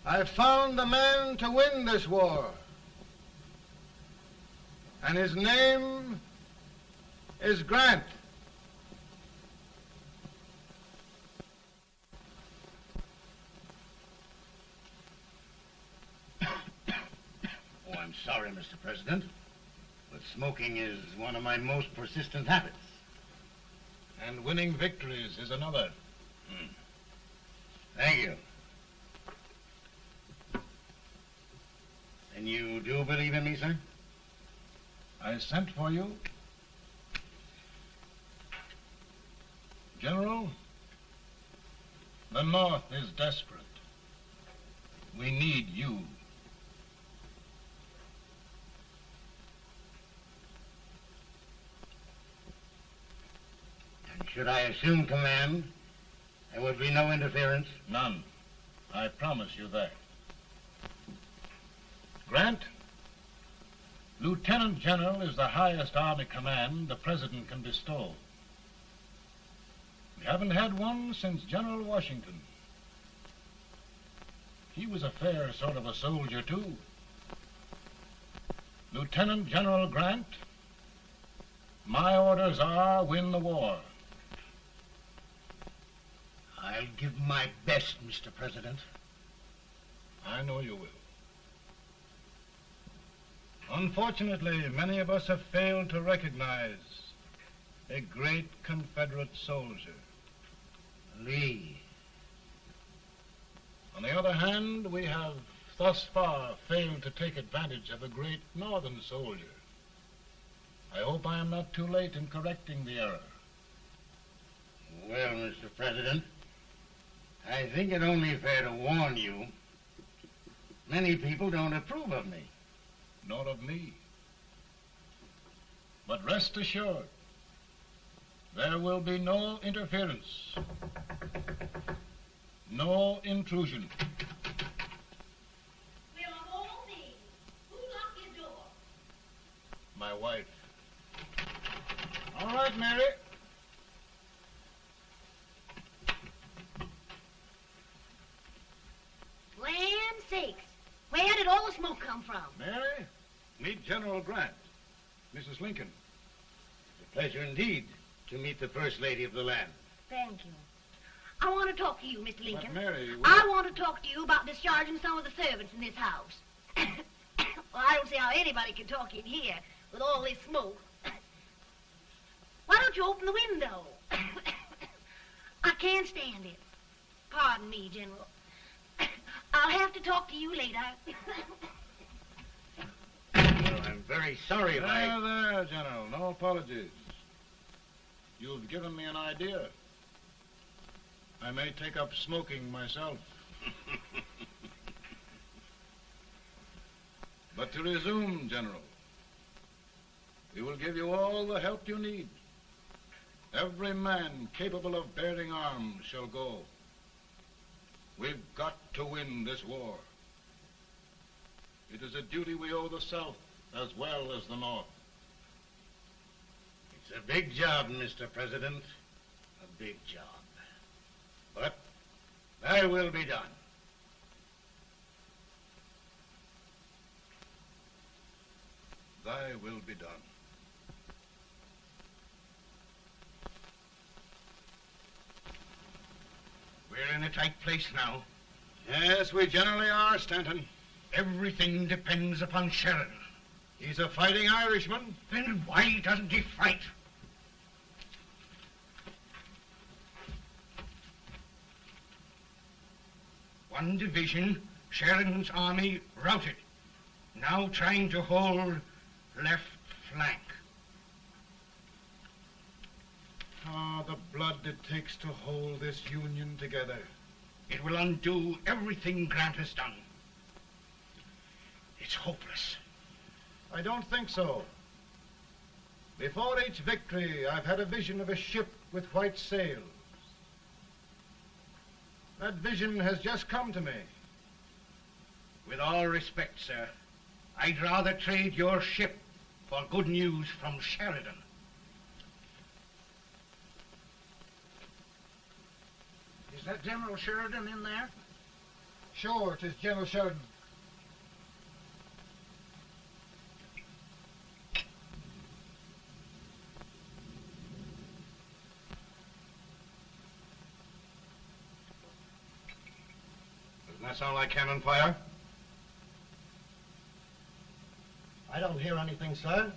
I've found the man to win this war. And his name is Grant. Oh, I'm sorry, Mr. President, but smoking is one of my most persistent habits. And winning victories is another. Hmm. Thank you. And you do believe in me, sir? I sent for you. General, the North is desperate. We need you. Should I assume command, there would be no interference? None. I promise you that. Grant, Lieutenant General is the highest Army command the President can bestow. We haven't had one since General Washington. He was a fair sort of a soldier, too. Lieutenant General Grant, my orders are win the war. I'll give my best, Mr. President. I know you will. Unfortunately, many of us have failed to recognize a great Confederate soldier. Lee. On the other hand, we have thus far failed to take advantage of a great Northern soldier. I hope I am not too late in correcting the error. Well, Mr. President, I think it only fair to warn you. Many people don't approve of me. Nor of me. But rest assured, there will be no interference, no intrusion. Well, of all things, who locked your door? My wife. All right, Mary. Land sakes. Where did all the smoke come from? Mary, meet General Grant. Mrs. Lincoln. It's a pleasure indeed to meet the First Lady of the land. Thank you. I want to talk to you, Mr. Lincoln. But Mary, I want to talk to you about discharging some of the servants in this house. well, I don't see how anybody can talk in here with all this smoke. Why don't you open the window? I can't stand it. Pardon me, General. I'll have to talk to you later. Well, I'm very sorry if I... There, there, General. No apologies. You've given me an idea. I may take up smoking myself. but to resume, General, we will give you all the help you need. Every man capable of bearing arms shall go. We've got to win this war. It is a duty we owe the South as well as the North. It's a big job, Mr. President. A big job. But thy will be done. Thy will be done. We're in a tight place now. Yes, we generally are, Stanton. Everything depends upon Sheridan. He's a fighting Irishman. Then why doesn't he fight? One division, Sheridan's army, routed. Now trying to hold left flank. Ah, the blood it takes to hold this Union together. It will undo everything Grant has done. It's hopeless. I don't think so. Before each victory, I've had a vision of a ship with white sails. That vision has just come to me. With all respect, sir, I'd rather trade your ship for good news from Sheridan. Is that General Sheridan in there? Sure, it is General Sheridan. Doesn't that sound like cannon fire? I don't hear anything, sir.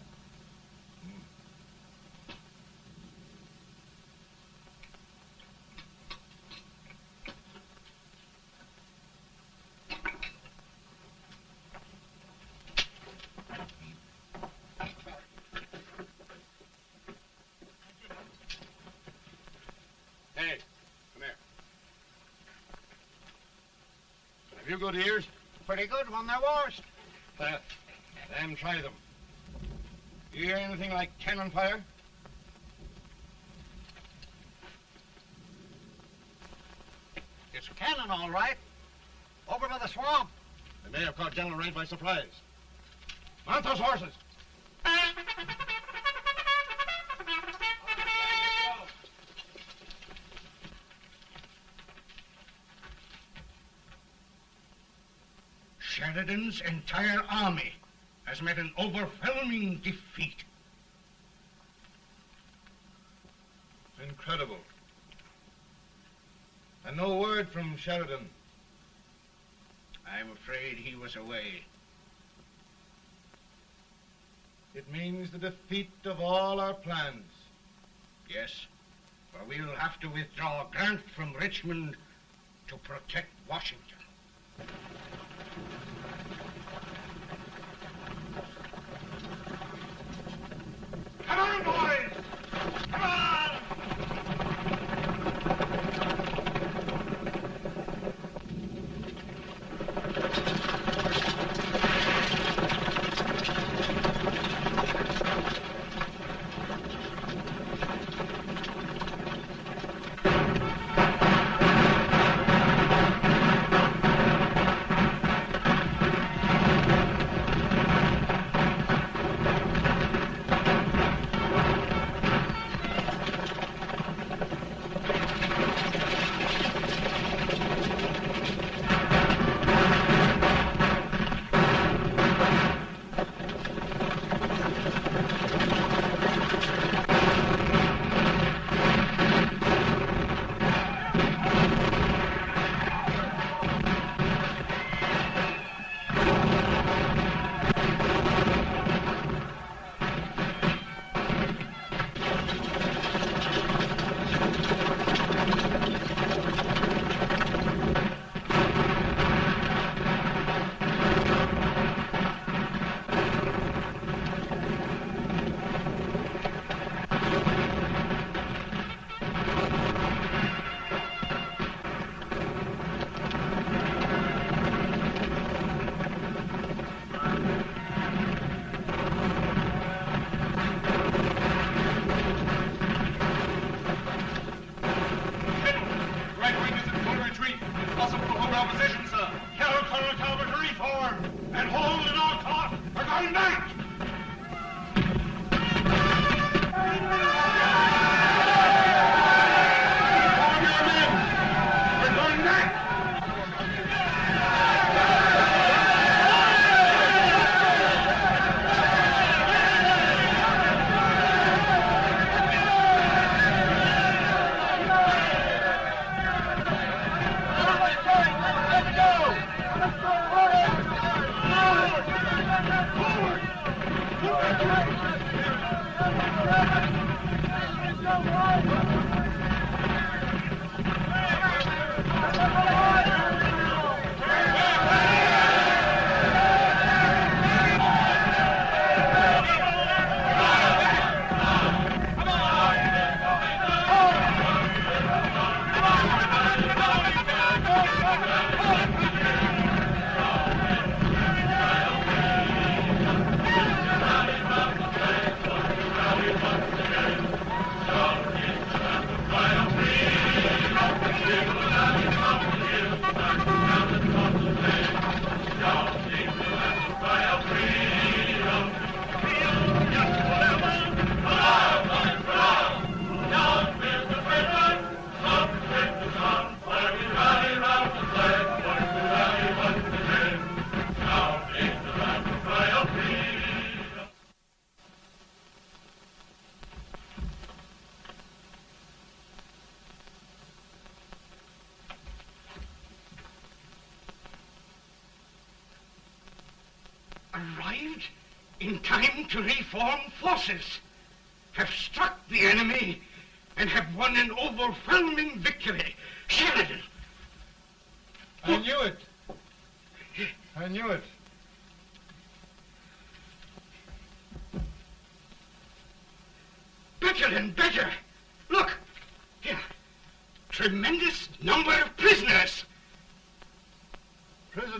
Hey, come here. Have you good ears? Pretty good when they're washed. Uh, then try them. You hear anything like cannon fire? It's cannon, all right. Over by the swamp. They may have caught General Range by surprise. Mount those horses. Sheridan's entire army has met an overwhelming defeat. Incredible. And no word from Sheridan. I'm afraid he was away. It means the defeat of all our plans. Yes, for we'll have to withdraw Grant from Richmond to protect Washington.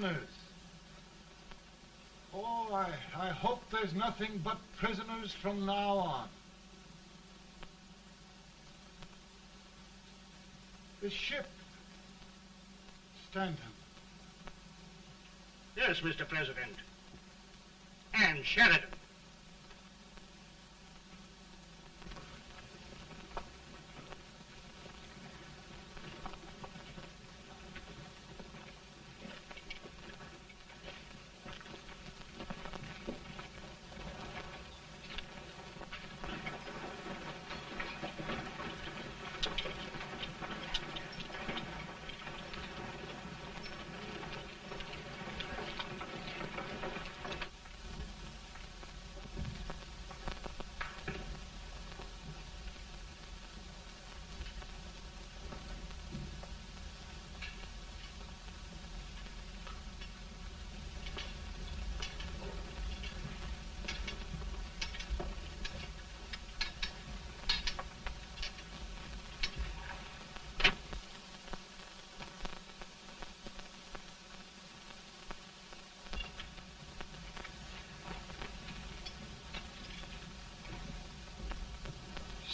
Prisoners. Oh, I, I hope there's nothing but prisoners from now on. The ship. Stanton. Yes, Mr. President. And Sheridan.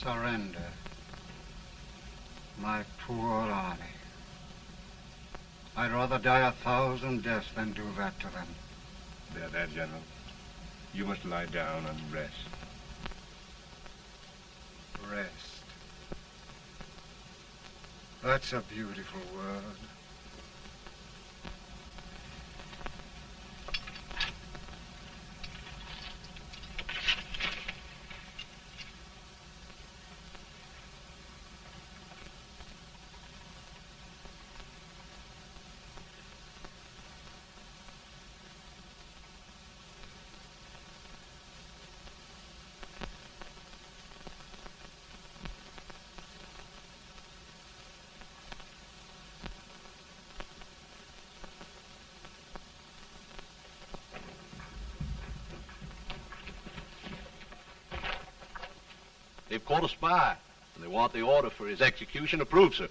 Surrender. My poor army. I'd rather die a thousand deaths than do that to them. There, there, General. You must lie down and rest. Rest. That's a beautiful word. They've caught a spy, and they want the order for his execution approved, sir.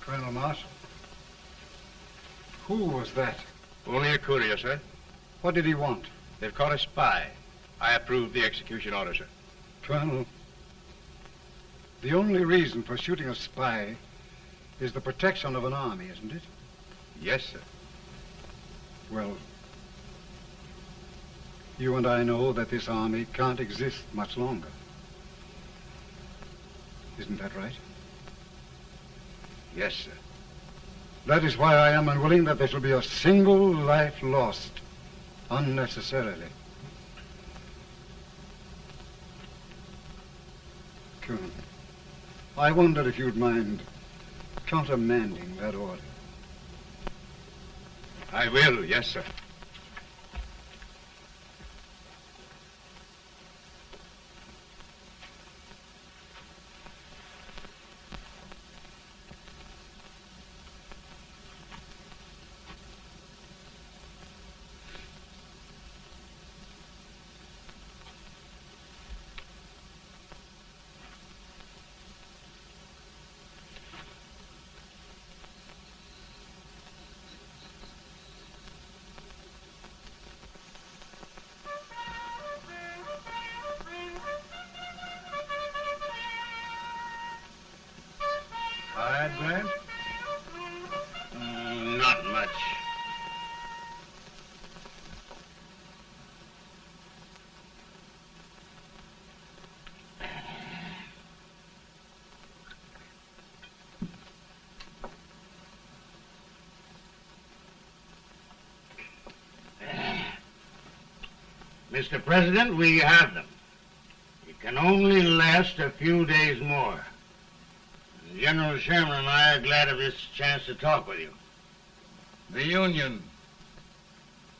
Colonel Marshall. Who was that? Only a courier, sir. What did he want? They've caught a spy. I approve the execution order, sir. Colonel, the only reason for shooting a spy is the protection of an army, isn't it? Yes, sir. Well, you and I know that this army can't exist much longer. Isn't that right? Yes, sir. That is why I am unwilling that there shall be a single life lost unnecessarily. I wonder if you'd mind countermanding that order. I will, yes, sir. Mr. President, we have them. It can only last a few days more. General Sherman and I are glad of this chance to talk with you. The Union.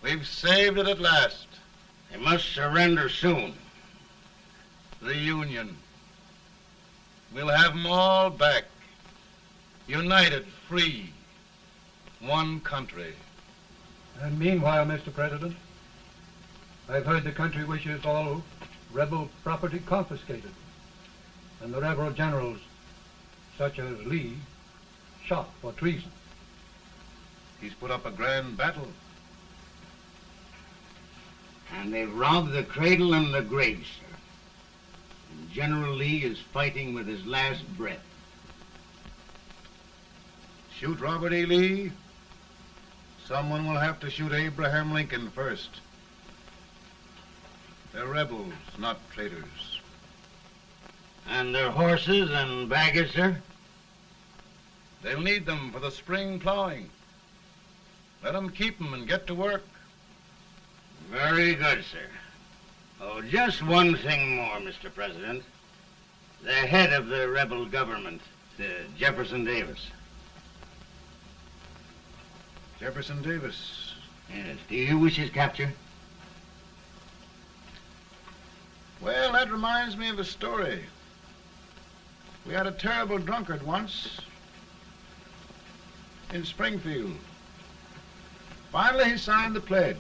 We've saved it at last. They must surrender soon. The Union. We'll have them all back. United, free. One country. And meanwhile, Mr. President, I've heard the country wishes all rebel property confiscated, and the rebel generals, such as Lee, shot for treason. He's put up a grand battle. And they've robbed the cradle and the grave, sir. And General Lee is fighting with his last breath. Shoot Robert E. Lee? Someone will have to shoot Abraham Lincoln first. They're rebels, not traitors. And their horses and baggage, sir? They'll need them for the spring plowing. Let them keep them and get to work. Very good, sir. Oh, just one thing more, Mr. President. The head of the rebel government, uh, Jefferson Davis. Jefferson Davis. Yes. Do you wish his capture? Well, that reminds me of a story. We had a terrible drunkard once in Springfield. Finally, he signed the pledge.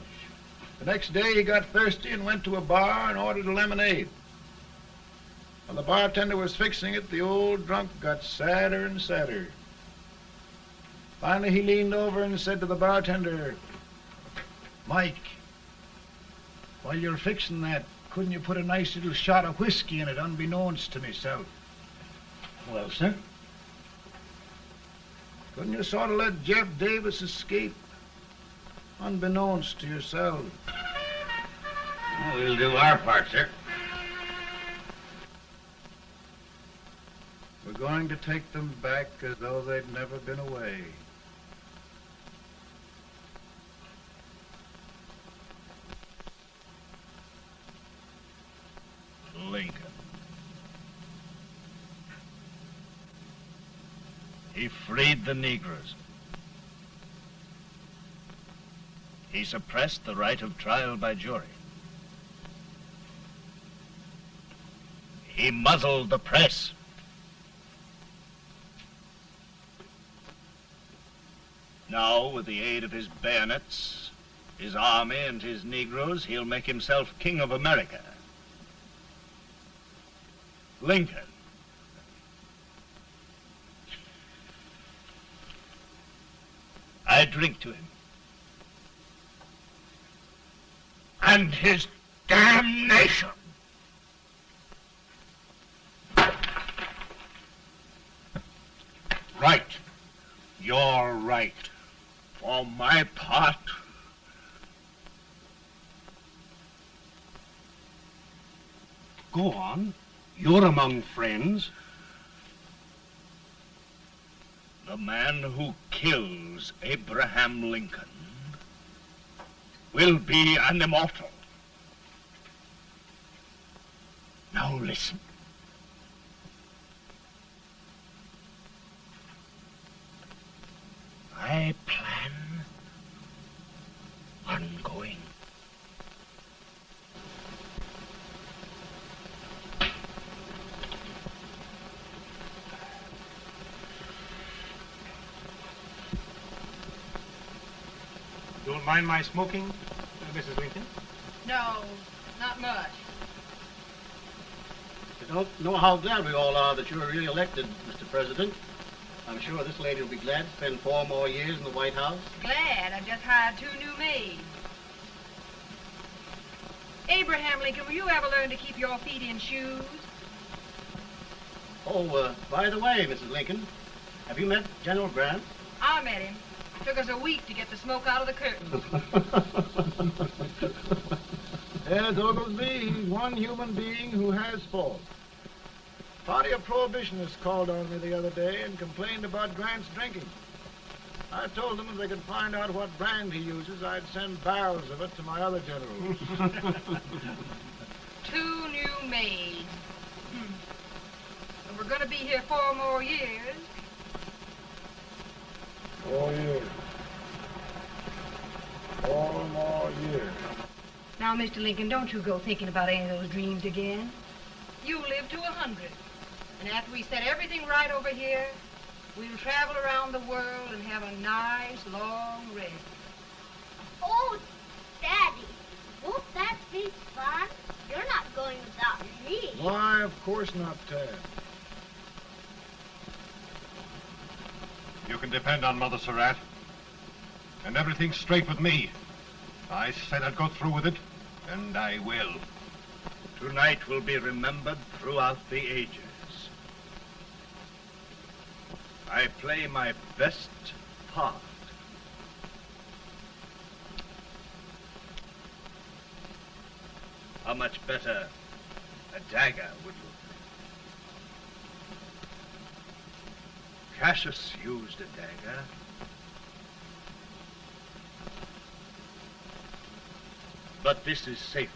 The next day, he got thirsty and went to a bar and ordered a lemonade. While the bartender was fixing it, the old drunk got sadder and sadder. Finally, he leaned over and said to the bartender, Mike, while you're fixing that, couldn't you put a nice little shot of whiskey in it, unbeknownst to myself? Well, sir? Couldn't you sort of let Jeff Davis escape, unbeknownst to yourself? Well, we'll do our part, sir. We're going to take them back as though they'd never been away. Lincoln. He freed the Negroes. He suppressed the right of trial by jury. He muzzled the press. Now, with the aid of his bayonets, his army, and his Negroes, he'll make himself king of America. Lincoln. I drink to him. And his damnation. Right. You're right. For my part, Go on. You're among friends. The man who kills Abraham Lincoln will be an immortal. Now listen. I plan on going Don't mind my smoking, uh, Mrs. Lincoln? No, not much. You don't know how glad we all are that you're re-elected, Mr. President. I'm sure this lady will be glad to spend four more years in the White House. Glad I've just hired two new maids. Abraham Lincoln, will you ever learn to keep your feet in shoes? Oh, uh, by the way, Mrs. Lincoln, have you met General Grant? I met him. Took us a week to get the smoke out of the curtain. Yes, Oglesby, he's one human being who has faults. Party of Prohibitionists called on me the other day and complained about Grant's drinking. I told them if they could find out what brand he uses, I'd send barrels of it to my other generals. Two new maids. Hmm. And we're going to be here four more years. Four years. Four more years. Now, Mr. Lincoln, don't you go thinking about any of those dreams again. You live to a hundred. And after we set everything right over here, we'll travel around the world and have a nice, long rest. Oh, Daddy, won't that be fun? You're not going without me. Why, of course not, Tad. You can depend on Mother Surratt. And everything's straight with me. I said I'd go through with it, and I will. Tonight will be remembered throughout the ages. I play my best part. How much better a dagger would look? Cassius used a dagger. But this is safer.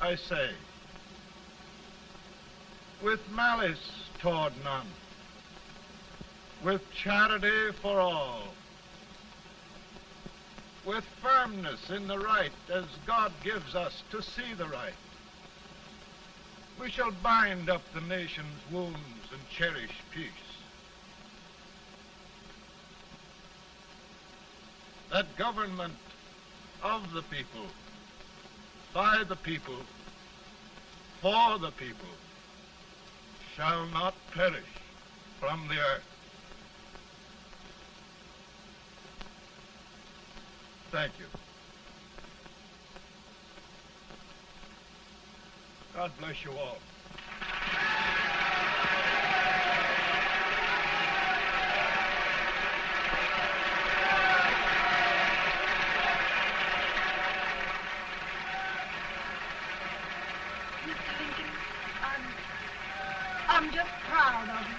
I say, with malice toward none, with charity for all, with firmness in the right as God gives us to see the right, we shall bind up the nation's wounds and cherish peace. That government of the people, by the people, for the people, shall not perish from the earth. Thank you. God bless you all. Mr. Lincoln, I'm, I'm just proud of you.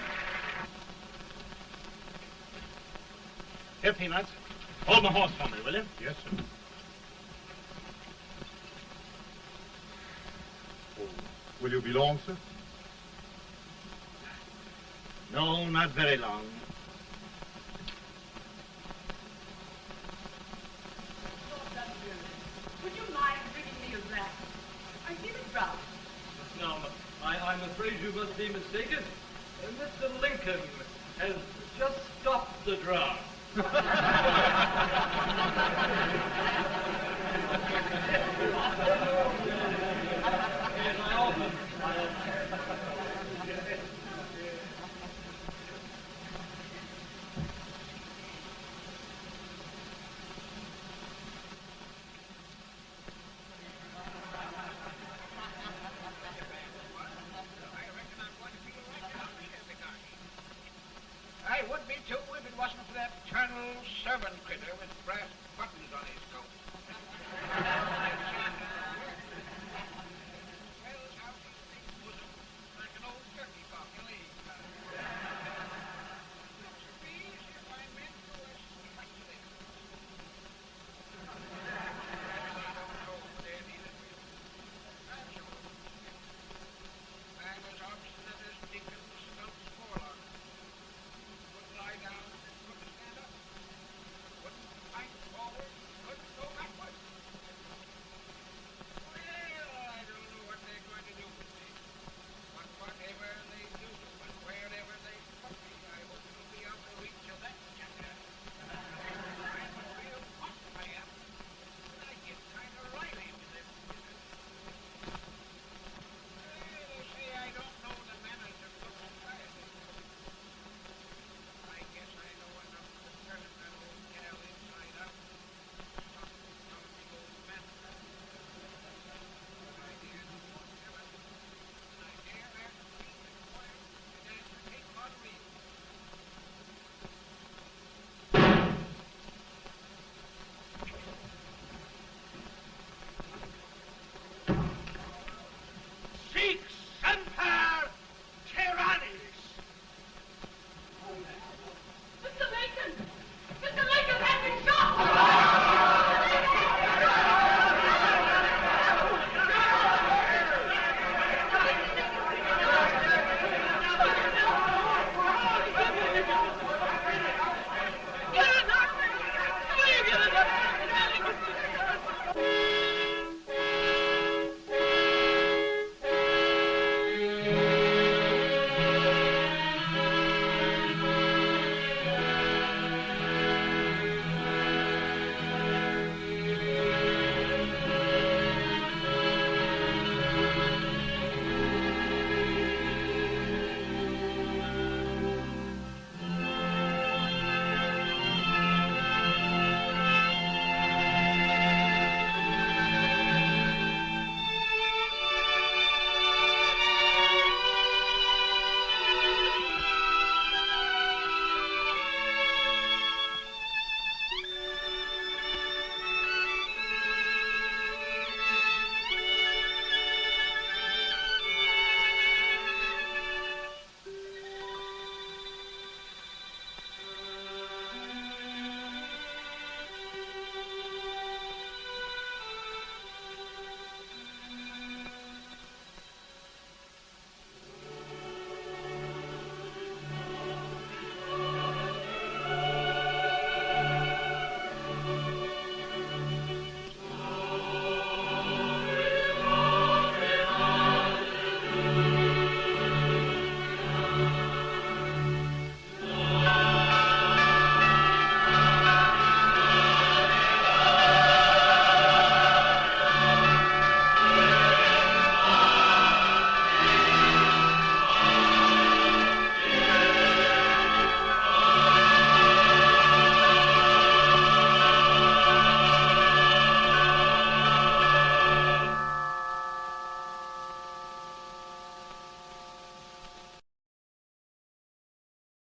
Here, Peanuts. Hold my horse for me, will you? Yes, sir. Oh, will you be long, sir? No, not very long. Would you mind bringing me a glass? I feel it brown. Now, I, I'm afraid you must be mistaken. Uh, Mr. Lincoln